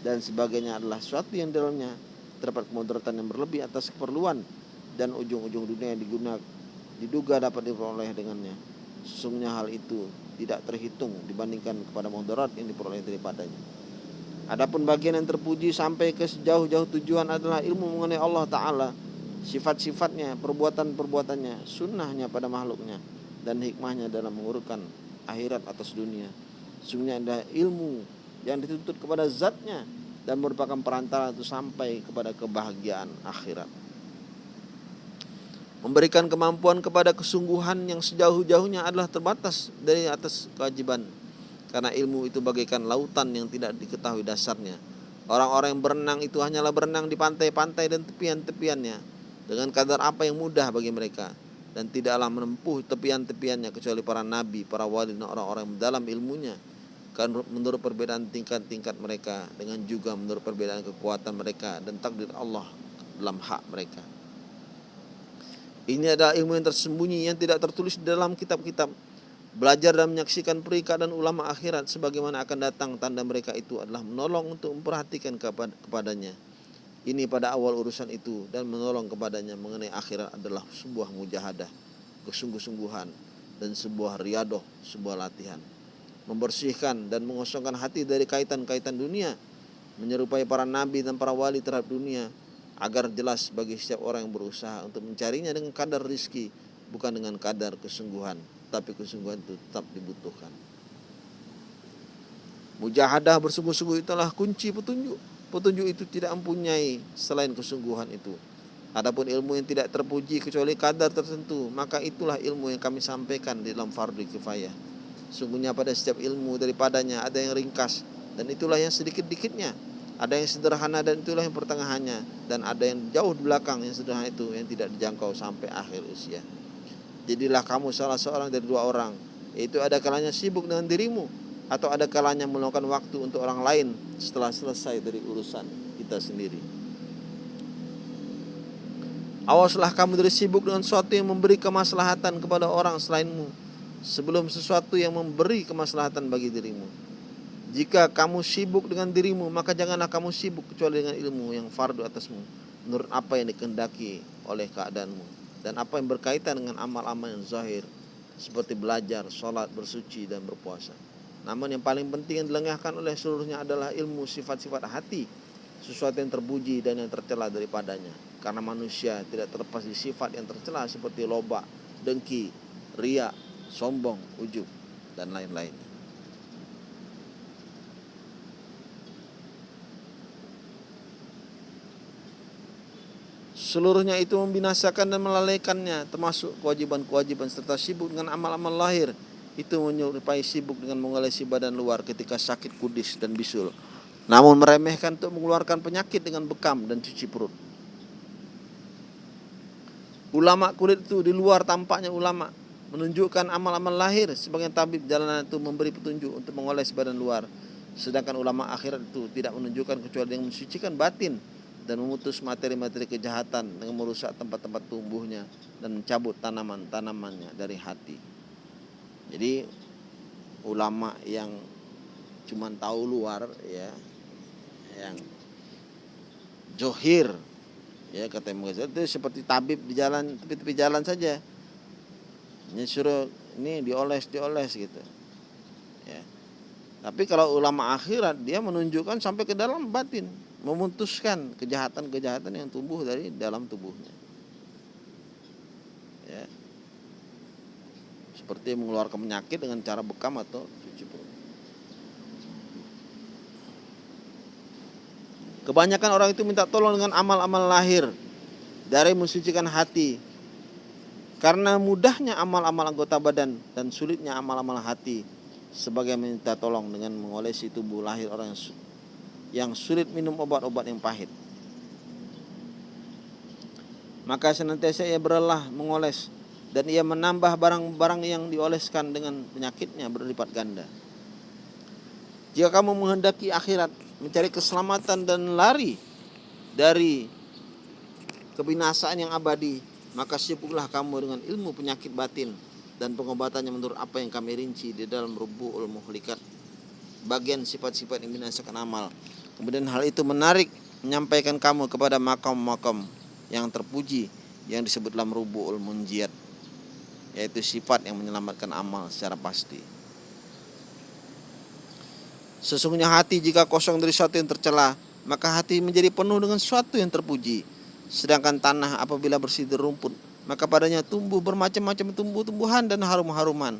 dan sebagainya adalah sesuatu yang dalamnya terdapat kemudaratan yang berlebih atas keperluan dan ujung-ujung dunia yang digunakan diduga dapat diperoleh dengannya. Sesungguhnya hal itu tidak terhitung dibandingkan kepada mudarat yang diperoleh daripadanya. Adapun bagian yang terpuji sampai ke sejauh-jauh tujuan adalah ilmu mengenai Allah Ta'ala Sifat-sifatnya, perbuatan-perbuatannya, sunnahnya pada makhluknya Dan hikmahnya dalam mengurutkan akhirat atas dunia. Sungguhnya ada ilmu yang dituntut kepada zatnya Dan merupakan perantara untuk sampai kepada kebahagiaan akhirat. Memberikan kemampuan kepada kesungguhan yang sejauh-jauhnya adalah terbatas dari atas kewajiban. Karena ilmu itu bagaikan lautan yang tidak diketahui dasarnya. Orang-orang yang berenang itu hanyalah berenang di pantai-pantai dan tepian-tepiannya dengan kadar apa yang mudah bagi mereka dan tidaklah menempuh tepian-tepiannya kecuali para nabi, para wali dan orang-orang dalam ilmunya. Kan menurut perbedaan tingkat-tingkat mereka dengan juga menurut perbedaan kekuatan mereka dan takdir Allah dalam hak mereka. Ini adalah ilmu yang tersembunyi yang tidak tertulis dalam kitab-kitab Belajar dan menyaksikan perikat dan ulama akhirat sebagaimana akan datang tanda mereka itu adalah menolong untuk memperhatikan kepadanya. Ini pada awal urusan itu dan menolong kepadanya mengenai akhirat adalah sebuah mujahadah, kesungguh-sungguhan dan sebuah riadoh, sebuah latihan. Membersihkan dan mengosongkan hati dari kaitan-kaitan dunia, menyerupai para nabi dan para wali terhadap dunia agar jelas bagi setiap orang yang berusaha untuk mencarinya dengan kadar rizki bukan dengan kadar kesungguhan tapi kesungguhan itu tetap dibutuhkan. Mujahadah bersungguh-sungguh itulah kunci petunjuk. Petunjuk itu tidak mempunyai selain kesungguhan itu. Adapun ilmu yang tidak terpuji kecuali kadar tertentu, maka itulah ilmu yang kami sampaikan di dalam fardu kifayah. Sungguhnya pada setiap ilmu daripadanya ada yang ringkas dan itulah yang sedikit-dikitnya. Ada yang sederhana dan itulah yang pertengahannya dan ada yang jauh di belakang yang sederhana itu yang tidak dijangkau sampai akhir usia. Jadilah kamu salah seorang dari dua orang Yaitu ada kalanya sibuk dengan dirimu Atau ada kalanya meluangkan waktu untuk orang lain Setelah selesai dari urusan kita sendiri Awaslah kamu dari sibuk dengan sesuatu yang memberi kemaslahatan kepada orang selainmu Sebelum sesuatu yang memberi kemaslahatan bagi dirimu Jika kamu sibuk dengan dirimu Maka janganlah kamu sibuk kecuali dengan ilmu yang fardu atasmu Menurut apa yang dikendaki oleh keadaanmu dan apa yang berkaitan dengan amal-amal yang zahir seperti belajar, sholat, bersuci dan berpuasa. Namun yang paling penting yang dilengahkan oleh seluruhnya adalah ilmu sifat-sifat hati sesuatu yang terpuji dan yang tercela daripadanya karena manusia tidak terlepas di sifat yang tercela seperti loba, dengki, ria, sombong, ujub dan lain-lain. Seluruhnya itu membinasakan dan melalaikannya termasuk kewajiban-kewajiban serta sibuk dengan amal-amal lahir itu menyerupai sibuk dengan mengolesi badan luar ketika sakit kudis dan bisul. Namun meremehkan untuk mengeluarkan penyakit dengan bekam dan cuci perut. Ulama kulit itu di luar tampaknya ulama menunjukkan amal-amal lahir sebagai tabib jalanan itu memberi petunjuk untuk mengoles badan luar. Sedangkan ulama akhirat itu tidak menunjukkan kecuali yang mensucikan batin dan memutus materi-materi kejahatan dengan merusak tempat-tempat tumbuhnya dan mencabut tanaman-tanamannya dari hati. Jadi ulama yang cuma tahu luar ya yang johir ya kata Imam itu seperti tabib di jalan tepi-tepi jalan saja. Ini suruh ini dioles dioles gitu. Ya. Tapi kalau ulama akhirat dia menunjukkan sampai ke dalam batin memutuskan kejahatan-kejahatan yang tumbuh dari dalam tubuhnya. Ya. Seperti mengeluarkan penyakit dengan cara bekam atau cuci perut. Kebanyakan orang itu minta tolong dengan amal-amal lahir dari mensucikan hati. Karena mudahnya amal-amal anggota badan dan sulitnya amal-amal hati sebagai minta tolong dengan mengolesi tubuh lahir orang yang sulit minum obat-obat yang pahit. Maka senantiasa ia berlelah mengoles dan ia menambah barang-barang yang dioleskan dengan penyakitnya berlipat ganda. Jika kamu menghendaki akhirat, mencari keselamatan dan lari dari kebinasaan yang abadi, maka sibuklah kamu dengan ilmu penyakit batin dan pengobatannya menurut apa yang kami rinci di dalam rubuhul muhlikat. Bagian sifat-sifat yang binasakan amal. Kemudian hal itu menarik menyampaikan kamu kepada makam-makam yang terpuji yang disebut dalam rubu'ul munjiat yaitu sifat yang menyelamatkan amal secara pasti. Sesungguhnya hati jika kosong dari sesuatu yang tercela, maka hati menjadi penuh dengan sesuatu yang terpuji. Sedangkan tanah apabila bersih dari rumput, maka padanya tumbuh bermacam-macam tumbuh-tumbuhan dan harum-haruman.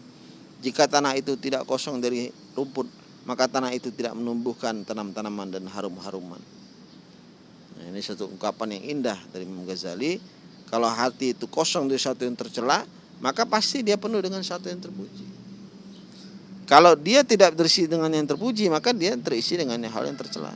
Jika tanah itu tidak kosong dari rumput, maka tanah itu tidak menumbuhkan tanam-tanaman dan harum-haruman. Nah, ini satu ungkapan yang indah dari Imam Ghazali. Kalau hati itu kosong dari sesuatu yang tercela, maka pasti dia penuh dengan sesuatu yang terpuji. Kalau dia tidak terisi dengan yang terpuji, maka dia terisi dengan hal yang tercela.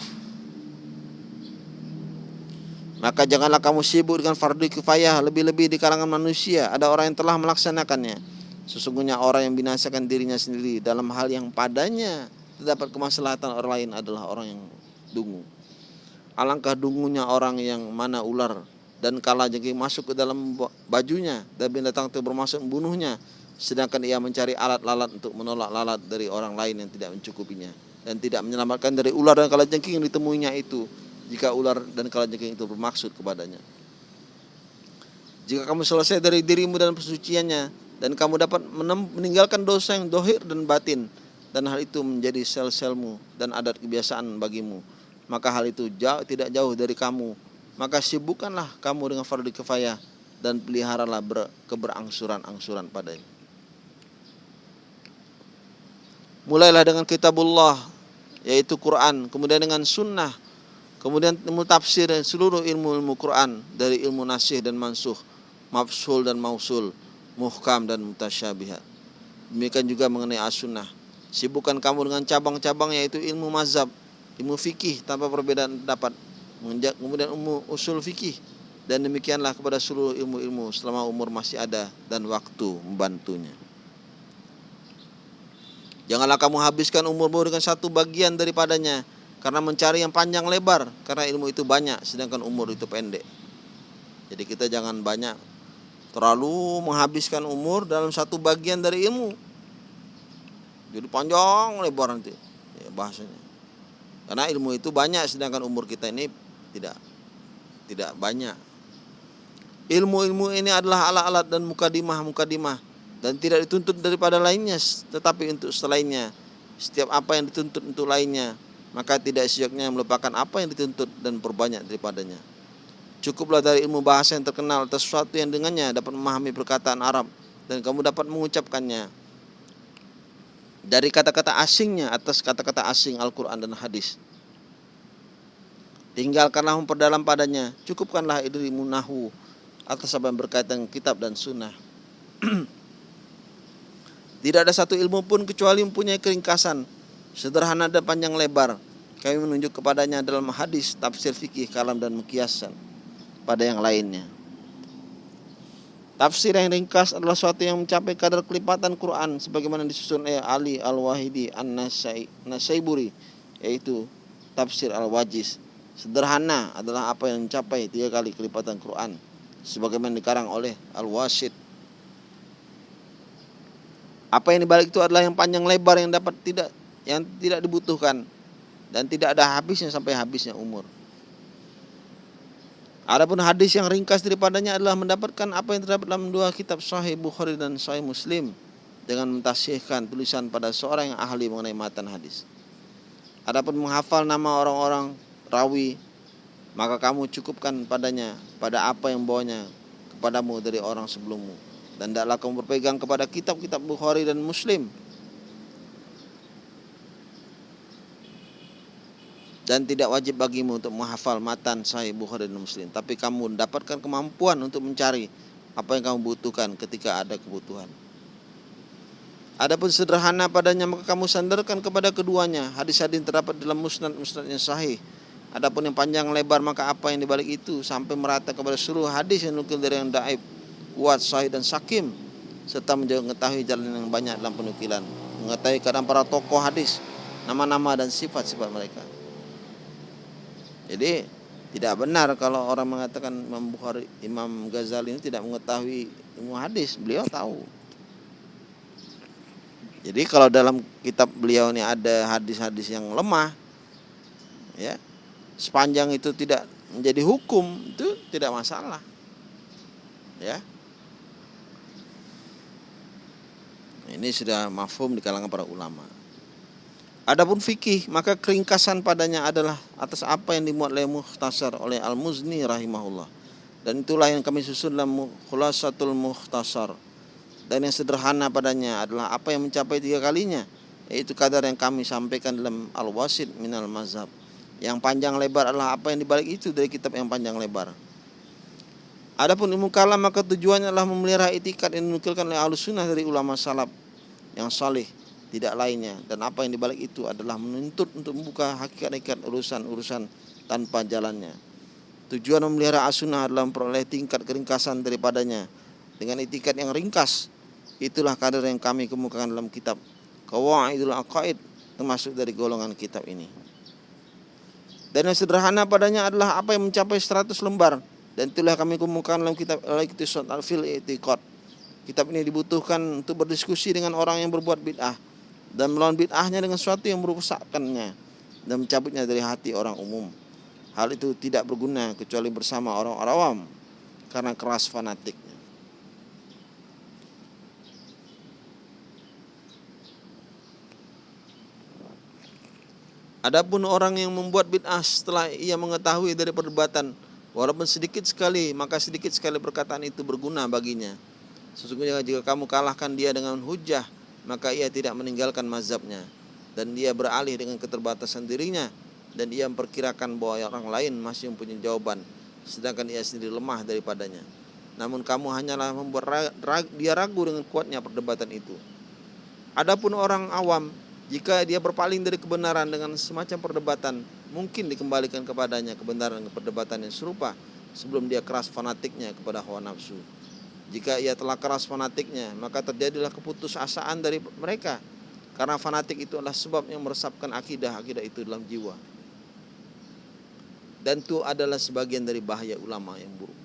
Maka janganlah kamu sibuk dengan fardu kifayah lebih-lebih di kalangan manusia. Ada orang yang telah melaksanakannya. Sesungguhnya orang yang binasakan dirinya sendiri dalam hal yang padanya terdapat kemaslahatan orang lain adalah orang yang dungu. Alangkah dungunya orang yang mana ular dan kala jengking masuk ke dalam bajunya dan binatang itu bermasuk membunuhnya sedangkan ia mencari alat lalat untuk menolak lalat dari orang lain yang tidak mencukupinya dan tidak menyelamatkan dari ular dan kala jengking yang ditemuinya itu jika ular dan kala jengking itu bermaksud kepadanya. Jika kamu selesai dari dirimu dan persuciannya dan kamu dapat meninggalkan dosa yang dohir dan batin dan hal itu menjadi sel-selmu dan adat kebiasaan bagimu maka hal itu jauh tidak jauh dari kamu maka sibukkanlah kamu dengan fardu kifayah dan peliharalah ber, keberangsuran-angsuran padanya. Mulailah dengan kitabullah yaitu Quran kemudian dengan sunnah kemudian ilmu tafsir dan seluruh ilmu-ilmu Quran dari ilmu nasih dan mansuh mafsul dan mausul muhkam dan mutasyabihat demikian juga mengenai as-sunnah. Sibukkan kamu dengan cabang-cabang yaitu ilmu mazhab, ilmu fikih tanpa perbedaan pendapat. Kemudian ilmu usul fikih dan demikianlah kepada seluruh ilmu-ilmu selama umur masih ada dan waktu membantunya. Janganlah kamu habiskan umurmu dengan satu bagian daripadanya karena mencari yang panjang lebar karena ilmu itu banyak sedangkan umur itu pendek. Jadi kita jangan banyak terlalu menghabiskan umur dalam satu bagian dari ilmu jadi panjang lebar nanti ya, bahasanya karena ilmu itu banyak sedangkan umur kita ini tidak tidak banyak ilmu-ilmu ini adalah alat-alat dan mukadimah-mukadimah dan tidak dituntut daripada lainnya tetapi untuk selainnya setiap apa yang dituntut untuk lainnya maka tidak sejoknya melupakan apa yang dituntut dan perbanyak daripadanya. Cukuplah dari ilmu bahasa yang terkenal atas sesuatu yang dengannya dapat memahami perkataan Arab dan kamu dapat mengucapkannya dari kata-kata asingnya atas kata-kata asing Al-Quran dan hadis. Tinggalkanlah memperdalam padanya, cukupkanlah ilmu nahu atas apa yang berkaitan kitab dan sunnah. [CLEARS THROAT] Tidak ada satu ilmu pun kecuali mempunyai keringkasan, sederhana dan panjang lebar. Kami menunjuk kepadanya dalam hadis, tafsir fikih, kalam dan mekiasan pada yang lainnya. Tafsir yang ringkas adalah suatu yang mencapai kadar kelipatan Quran sebagaimana disusun oleh Ali Al-Wahidi An-Nasaiburi yaitu tafsir Al-Wajiz. Sederhana adalah apa yang mencapai tiga kali kelipatan Quran sebagaimana dikarang oleh Al-Wasid apa yang dibalik itu adalah yang panjang lebar yang dapat tidak yang tidak dibutuhkan dan tidak ada habisnya sampai habisnya umur. Adapun hadis yang ringkas daripadanya adalah mendapatkan apa yang terdapat dalam dua kitab Sahih Bukhari dan Sahih Muslim dengan mentasihkan tulisan pada seorang yang ahli mengenai matan hadis. Adapun menghafal nama orang-orang rawi maka kamu cukupkan padanya pada apa yang bawanya kepadamu dari orang sebelummu. Dan tidaklah kamu berpegang kepada kitab-kitab Bukhari dan Muslim. Dan tidak wajib bagimu untuk menghafal matan Sahih Bukhari dan Muslim. Tapi kamu mendapatkan kemampuan untuk mencari apa yang kamu butuhkan ketika ada kebutuhan. Adapun sederhana padanya maka kamu sandarkan kepada keduanya. Hadis-hadis terdapat dalam musnad-musnad yang sahih Adapun yang panjang lebar maka apa yang dibalik itu sampai merata kepada seluruh hadis yang nukil dari yang daib kuat, sahih dan sakim serta mengetahui jalan yang banyak dalam penukilan, mengetahui keadaan para tokoh hadis, nama-nama dan sifat-sifat mereka. Jadi tidak benar kalau orang mengatakan Imam Bukhari, Imam Ghazali ini tidak mengetahui ilmu hadis, beliau tahu. Jadi kalau dalam kitab beliau ini ada hadis-hadis yang lemah, ya sepanjang itu tidak menjadi hukum itu tidak masalah, ya Ini sudah mafhum di kalangan para ulama. Adapun fikih, maka keringkasan padanya adalah atas apa yang dimuat oleh muhtasar oleh Al-Muzni rahimahullah. Dan itulah yang kami susun dalam khulasatul muhtasar. Dan yang sederhana padanya adalah apa yang mencapai tiga kalinya. Yaitu kadar yang kami sampaikan dalam Al-Wasid minal mazhab. Yang panjang lebar adalah apa yang dibalik itu dari kitab yang panjang lebar. Adapun ilmu kalam maka tujuannya adalah memelihara etikat yang dinukilkan oleh ahlu sunnah dari ulama salaf yang saleh tidak lainnya dan apa yang dibalik itu adalah menuntut untuk membuka hakikat-hakikat urusan-urusan tanpa jalannya. Tujuan memelihara as-sunnah adalah memperoleh tingkat keringkasan daripadanya dengan etikat yang ringkas. Itulah kadar yang kami kemukakan dalam kitab Qawaidul Aqaid termasuk dari golongan kitab ini. Dan yang sederhana padanya adalah apa yang mencapai 100 lembar. Dan itulah kami kemukakan dalam kitab Al-Iqtisad Al-Fil I'tiqad Kitab ini dibutuhkan untuk berdiskusi dengan orang yang berbuat bid'ah. Dan melawan bid'ahnya dengan sesuatu yang merusakkannya. Dan mencabutnya dari hati orang umum. Hal itu tidak berguna kecuali bersama orang awam. Karena keras fanatiknya. Adapun orang yang membuat bid'ah setelah ia mengetahui dari perdebatan walaupun sedikit sekali maka sedikit sekali perkataan itu berguna baginya Sesungguhnya jika kamu kalahkan dia dengan hujah, maka ia tidak meninggalkan mazhabnya dan dia beralih dengan keterbatasan dirinya dan ia memperkirakan bahwa orang lain masih mempunyai jawaban sedangkan ia sendiri lemah daripadanya. Namun kamu hanyalah membuat dia ragu dengan kuatnya perdebatan itu. Adapun orang awam, jika dia berpaling dari kebenaran dengan semacam perdebatan, mungkin dikembalikan kepadanya kebenaran perdebatan yang serupa sebelum dia keras fanatiknya kepada hawa nafsu. Jika ia telah keras fanatiknya, maka terjadilah keputusasaan dari mereka. Karena fanatik itu adalah sebab yang meresapkan akidah-akidah itu dalam jiwa. Dan itu adalah sebagian dari bahaya ulama yang buruk.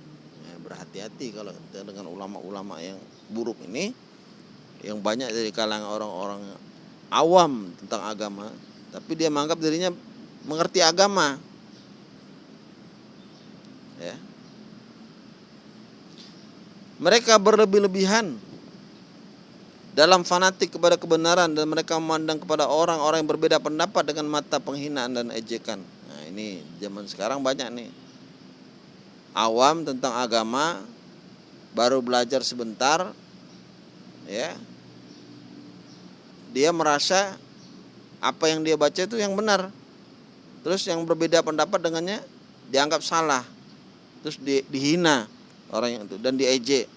Ya, berhati-hati kalau dengan ulama-ulama yang buruk ini, yang banyak dari kalangan orang-orang awam tentang agama, tapi dia menganggap dirinya mengerti agama. Ya, mereka berlebih-lebihan dalam fanatik kepada kebenaran dan mereka memandang kepada orang-orang yang berbeda pendapat dengan mata penghinaan dan ejekan. Nah, ini zaman sekarang banyak nih. Awam tentang agama baru belajar sebentar ya. Dia merasa apa yang dia baca itu yang benar. Terus yang berbeda pendapat dengannya dianggap salah. Terus di, dihina orang yang itu dan diejek.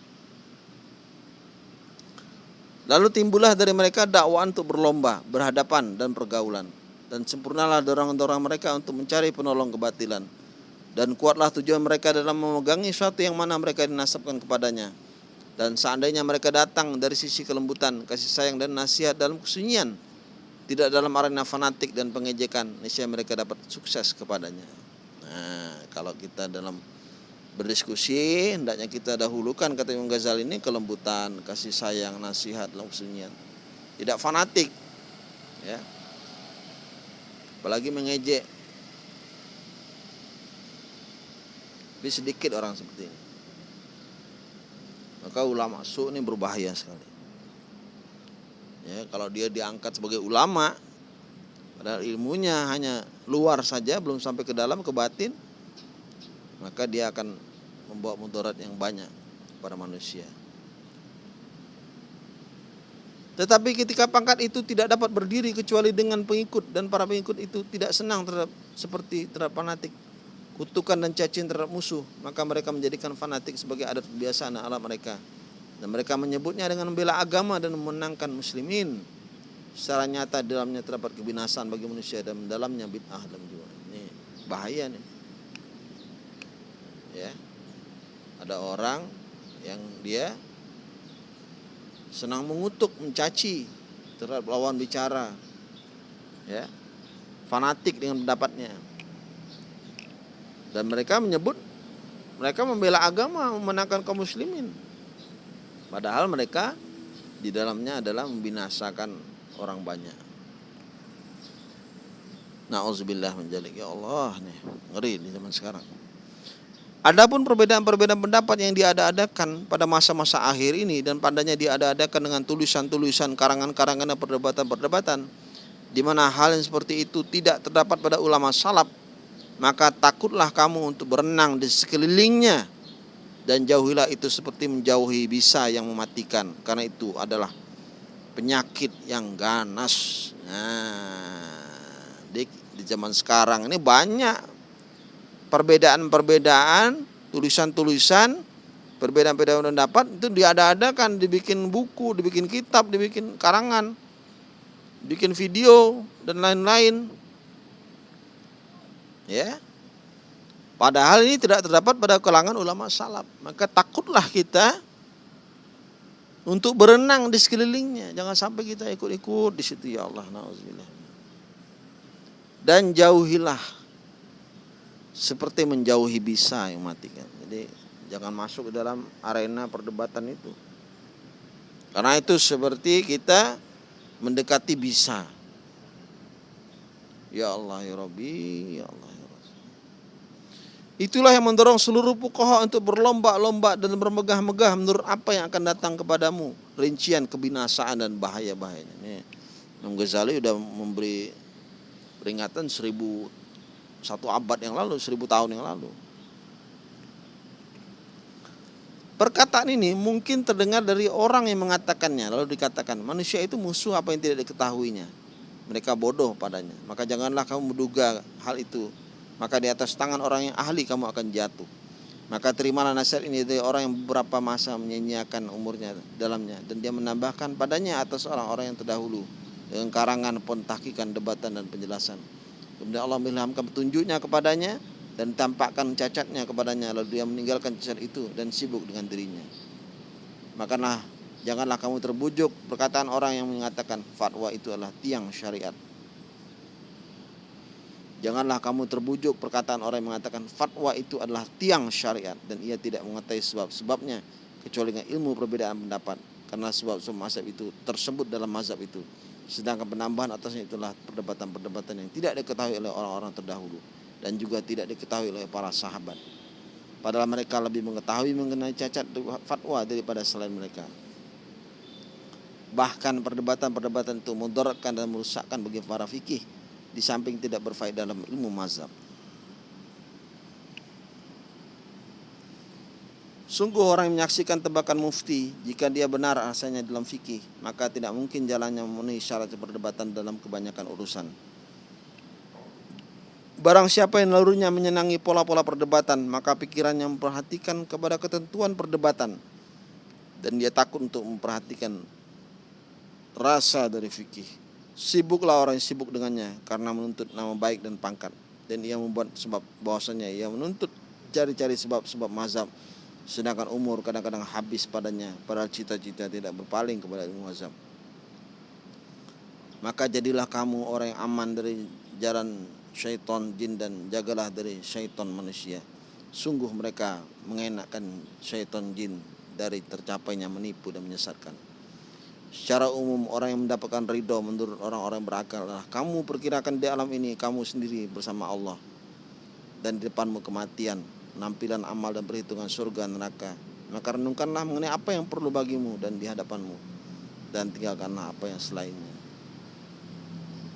Lalu timbullah dari mereka dakwaan untuk berlomba, berhadapan dan pergaulan. Dan sempurnalah dorong-dorong mereka untuk mencari penolong kebatilan. Dan kuatlah tujuan mereka dalam memegangi suatu yang mana mereka dinasabkan kepadanya. Dan seandainya mereka datang dari sisi kelembutan, kasih sayang dan nasihat dalam kesunyian, tidak dalam arena fanatik dan pengejekan, niscaya mereka dapat sukses kepadanya. Nah, kalau kita dalam berdiskusi hendaknya kita dahulukan kata Imam Ghazali ini kelembutan, kasih sayang, nasihat, kesunyian. Tidak fanatik. Ya. Apalagi mengejek. Tapi sedikit orang seperti ini. Maka ulama su ini berbahaya sekali. Ya, kalau dia diangkat sebagai ulama, padahal ilmunya hanya luar saja, belum sampai ke dalam, ke batin, maka dia akan membawa mudarat yang banyak pada manusia. Tetapi ketika pangkat itu tidak dapat berdiri kecuali dengan pengikut dan para pengikut itu tidak senang terhadap seperti terhadap fanatik, kutukan dan cacing terhadap musuh, maka mereka menjadikan fanatik sebagai adat kebiasaan alam mereka. Dan mereka menyebutnya dengan membela agama dan memenangkan muslimin. Secara nyata dalamnya terdapat kebinasaan bagi manusia dan dalamnya bid'ah dan juga. Ini bahaya nih. Ya ada orang yang dia senang mengutuk, mencaci terhadap lawan bicara. Ya. Fanatik dengan pendapatnya. Dan mereka menyebut mereka membela agama, memenangkan kaum muslimin. Padahal mereka di dalamnya adalah membinasakan orang banyak. Nauzubillah menjalik ya Allah nih ngeri di zaman sekarang. Adapun perbedaan-perbedaan pendapat yang diada-adakan pada masa-masa akhir ini dan padanya diada-adakan dengan tulisan-tulisan, karangan-karangan dan perdebatan-perdebatan di mana hal yang seperti itu tidak terdapat pada ulama salaf, maka takutlah kamu untuk berenang di sekelilingnya dan jauhilah itu seperti menjauhi bisa yang mematikan karena itu adalah penyakit yang ganas. Nah, di, di zaman sekarang ini banyak perbedaan-perbedaan, tulisan-tulisan, perbedaan-perbedaan pendapat itu diada-adakan, dibikin buku, dibikin kitab, dibikin karangan, bikin video dan lain-lain. Ya. Padahal ini tidak terdapat pada kalangan ulama salaf. Maka takutlah kita untuk berenang di sekelilingnya. Jangan sampai kita ikut-ikut di situ ya Allah. Dan jauhilah seperti menjauhi bisa yang matikan. Jadi jangan masuk ke dalam arena perdebatan itu. Karena itu seperti kita mendekati bisa. Ya Allah ya Rabbi, ya Allah ya. Itulah yang mendorong seluruh pukoha untuk berlomba-lomba dan bermegah-megah menurut apa yang akan datang kepadamu. Rincian kebinasaan dan bahaya-bahayanya. Imam Ghazali sudah memberi peringatan seribu satu abad yang lalu, seribu tahun yang lalu. Perkataan ini mungkin terdengar dari orang yang mengatakannya, lalu dikatakan manusia itu musuh apa yang tidak diketahuinya. Mereka bodoh padanya. Maka janganlah kamu menduga hal itu. Maka di atas tangan orang yang ahli kamu akan jatuh. Maka terimalah nasihat ini dari orang yang beberapa masa menyanyiakan umurnya dalamnya dan dia menambahkan padanya atas orang-orang yang terdahulu dengan karangan pentahkikan debatan dan penjelasan. Kemudian Allah mengilhamkan petunjuknya kepadanya dan tampakkan cacatnya kepadanya lalu dia meninggalkan cacat itu dan sibuk dengan dirinya. Makalah janganlah kamu terbujuk perkataan orang yang mengatakan fatwa itu adalah tiang syariat. Janganlah kamu terbujuk perkataan orang yang mengatakan fatwa itu adalah tiang syariat dan ia tidak mengetahui sebab-sebabnya kecuali dengan ilmu perbedaan pendapat karena sebab-sebab mazhab itu tersebut dalam mazhab itu Sedangkan penambahan atasnya itulah perdebatan-perdebatan yang tidak diketahui oleh orang-orang terdahulu dan juga tidak diketahui oleh para sahabat. Padahal mereka lebih mengetahui mengenai cacat fatwa daripada selain mereka. Bahkan perdebatan-perdebatan itu mudaratkan dan merusakkan bagi para fikih di samping tidak berfaedah dalam ilmu mazhab. Sungguh orang yang menyaksikan tebakan mufti jika dia benar asalnya dalam fikih maka tidak mungkin jalannya memenuhi syarat perdebatan dalam kebanyakan urusan. Barang siapa yang lalunya menyenangi pola-pola perdebatan maka pikirannya memperhatikan kepada ketentuan perdebatan dan dia takut untuk memperhatikan rasa dari fikih. Sibuklah orang yang sibuk dengannya karena menuntut nama baik dan pangkat. Dan ia membuat sebab bahwasanya ia menuntut cari-cari sebab-sebab mazhab. Sedangkan umur kadang-kadang habis padanya padahal cita-cita tidak berpaling kepada ilmu azam maka jadilah kamu orang yang aman dari jalan syaitan jin dan jagalah dari syaitan manusia. Sungguh mereka mengenakkan syaitan jin dari tercapainya menipu dan menyesatkan secara umum orang yang mendapatkan ridho menurut orang-orang berakal adalah kamu perkirakan di alam ini kamu sendiri bersama Allah dan di depanmu kematian penampilan amal dan perhitungan surga neraka. Maka renungkanlah mengenai apa yang perlu bagimu dan di hadapanmu dan tinggalkanlah apa yang selainnya.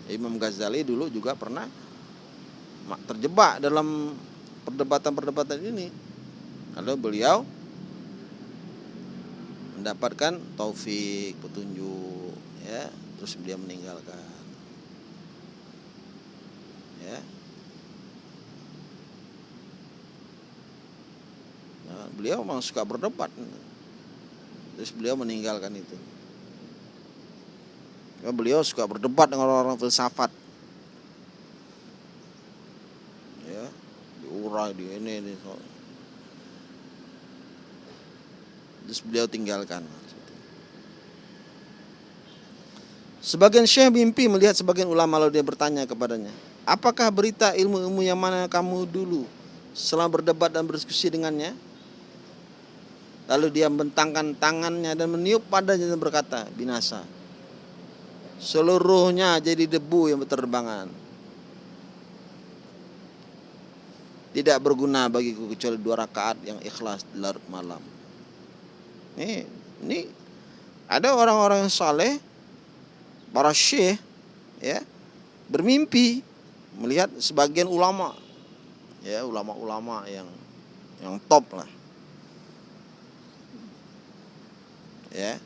Imam Ghazali dulu juga pernah terjebak dalam perdebatan-perdebatan ini. Lalu beliau mendapatkan taufik, petunjuk, ya, terus beliau meninggalkan. Ya, Nah, beliau memang suka berdebat. Terus beliau meninggalkan itu. Ya, beliau suka berdebat dengan orang-orang filsafat. Ya, diurai di ini, ini. Terus beliau tinggalkan. Sebagian syekh mimpi melihat sebagian ulama lalu dia bertanya kepadanya, apakah berita ilmu-ilmu yang mana kamu dulu setelah berdebat dan berdiskusi dengannya? Lalu dia membentangkan tangannya dan meniup padanya dan berkata, binasa. Seluruhnya jadi debu yang berterbangan. Tidak berguna bagiku kecuali dua rakaat yang ikhlas di larut malam. Ini, ini ada orang-orang yang saleh, para syekh, ya, bermimpi melihat sebagian ulama, ya ulama-ulama yang yang top lah. Ya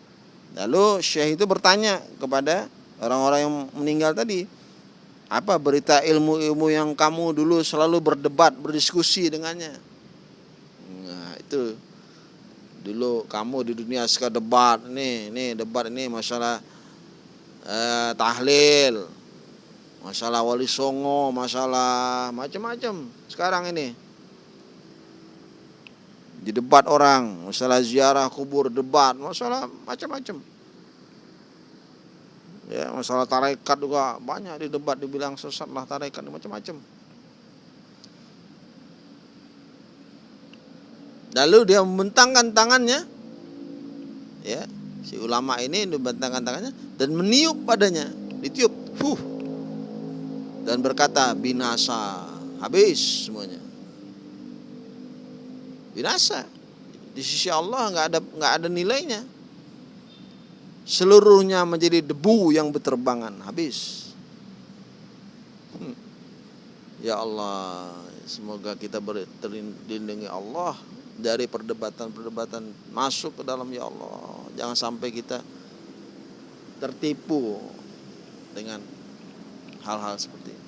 lalu syekh itu bertanya kepada orang-orang yang meninggal tadi apa berita ilmu-ilmu yang kamu dulu selalu berdebat berdiskusi dengannya? Nah itu dulu kamu di dunia suka debat nih nih debat ini masalah eh, tahlil masalah wali songo masalah macam-macam sekarang ini di debat orang, masalah ziarah kubur, debat, masalah macam-macam. Ya, masalah tarekat juga banyak di debat dibilang sesat lah tarekat macam-macam. Lalu dia membentangkan tangannya, ya, si ulama ini membentangkan tangannya dan meniup padanya, ditiup, fuh, dan berkata binasa, habis semuanya. Binasa. Di sisi Allah nggak ada nggak ada nilainya. Seluruhnya menjadi debu yang berterbangan. Habis. Hmm. ya Allah semoga kita terlindungi Allah dari perdebatan-perdebatan masuk ke dalam ya Allah jangan sampai kita tertipu dengan hal-hal seperti ini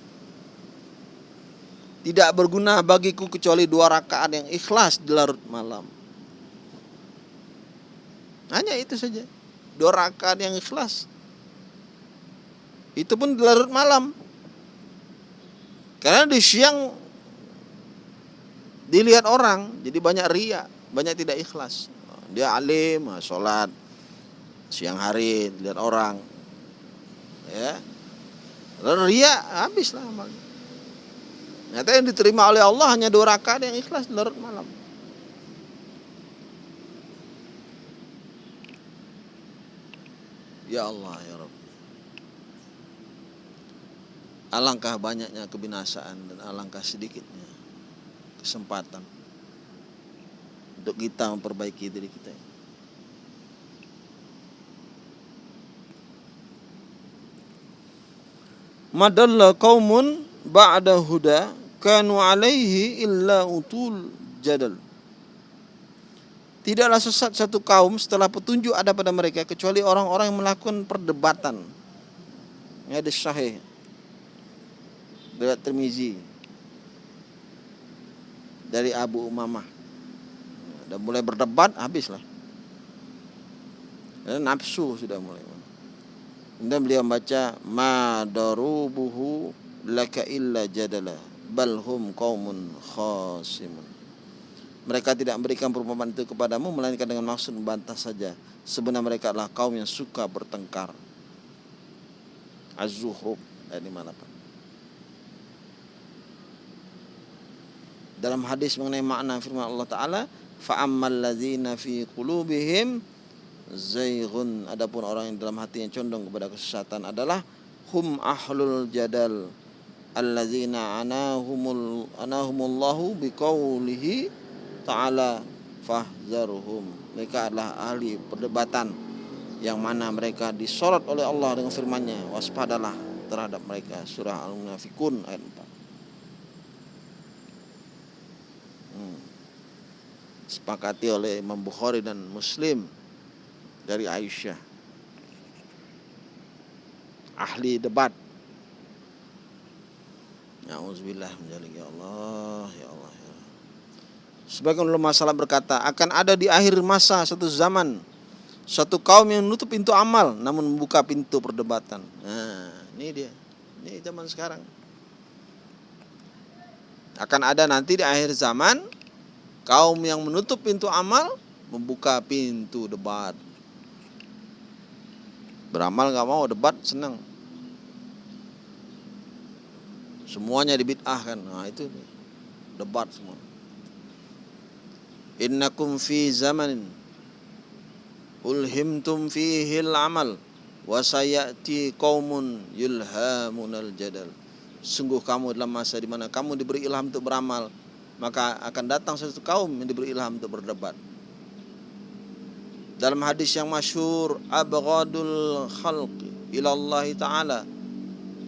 tidak berguna bagiku kecuali dua rakaat yang ikhlas di larut malam. Hanya itu saja. Dua rakaat yang ikhlas. Itu pun di larut malam. Karena di siang dilihat orang, jadi banyak ria, banyak tidak ikhlas. Dia alim, sholat, siang hari dilihat orang. Ya. Lalu ria habislah amalnya. Nyata yang diterima oleh Allah hanya dua rakaat yang ikhlas larut malam. Ya Allah ya Rabb. Alangkah banyaknya kebinasaan dan alangkah sedikitnya kesempatan untuk kita memperbaiki diri kita. Madalla qaumun ba'da huda kanu alaihi illa utul jadal. Tidaklah sesat satu kaum setelah petunjuk ada pada mereka kecuali orang-orang yang melakukan perdebatan. Ini ada sahih. Riwayat Tirmizi dari Abu Umamah. Dan mulai berdebat habislah. Dan nafsu sudah mulai. Kemudian beliau membaca ma darubuhu laka illa jadala bal hum qaumun khasimun. Mereka tidak memberikan perumpamaan itu kepadamu melainkan dengan maksud membantah saja. Sebenarnya mereka adalah kaum yang suka bertengkar. Az-Zuhruf ayat 58. Dalam hadis mengenai makna firman Allah Taala, fa'ammal ladzina fi qulubihim zaighun adapun orang yang dalam hatinya condong kepada kesesatan adalah hum ahlul jadal allazina anahumul anahumullahu biqaulihi ta'ala fahzaruhum mereka adalah ahli perdebatan yang mana mereka disorot oleh Allah dengan firman-Nya. Waspadalah terhadap mereka. Surah al-munafikun ayat 4 hmm. Sepakati oleh Imam Bukhari dan Muslim dari Aisyah. Ahli debat. Ya Allah, ya Allah. Ya. Sebagian ulama masalah berkata, akan ada di akhir masa satu zaman satu kaum yang menutup pintu amal namun membuka pintu perdebatan. Nah, ini dia. Ini zaman sekarang. Akan ada nanti di akhir zaman kaum yang menutup pintu amal membuka pintu debat. Beramal nggak mau, debat senang. Semuanya dibid'ahkan. Nah, itu debat semua. Innakum fi zamanin ulhimtum fihi al-amal wa sayati qaumun yulhamunal jadal. Sungguh kamu dalam masa di mana kamu diberi ilham untuk beramal, maka akan datang satu kaum yang diberi ilham untuk berdebat. Dalam hadis yang masyhur abghadul khalqi ila Allah taala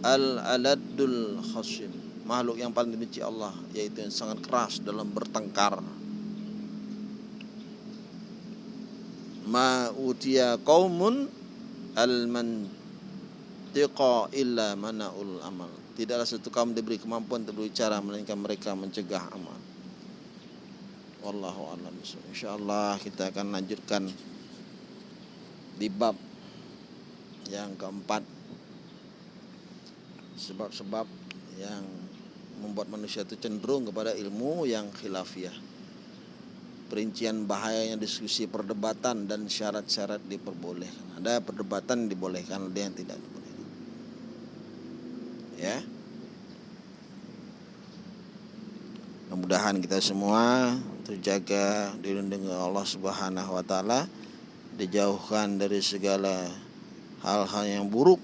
al-aladul khasim. Makhluk yang paling dibenci Allah yaitu yang sangat keras dalam bertengkar. Ma utia qaumun al-mantiqa illa manaul amal. Tidaklah satu kaum diberi kemampuan untuk berbicara melainkan mereka mencegah amal. Wallahu a'lam Insyaallah kita akan lanjutkan di bab yang keempat. Sebab-sebab yang membuat manusia itu cenderung kepada ilmu yang khilafiah perincian bahayanya diskusi perdebatan dan syarat-syarat diperbolehkan. Ada perdebatan dibolehkan ada yang tidak dibolehkan ya mudah-mudahan kita semua terjaga dilindungi Allah Subhanahu wa taala dijauhkan dari segala hal-hal yang buruk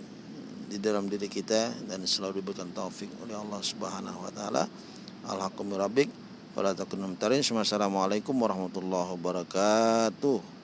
di dalam diri kita dan selalu diberikan taufik oleh Allah Subhanahu wa taala. Alhaqum rabbik warahmatullahi wabarakatuh.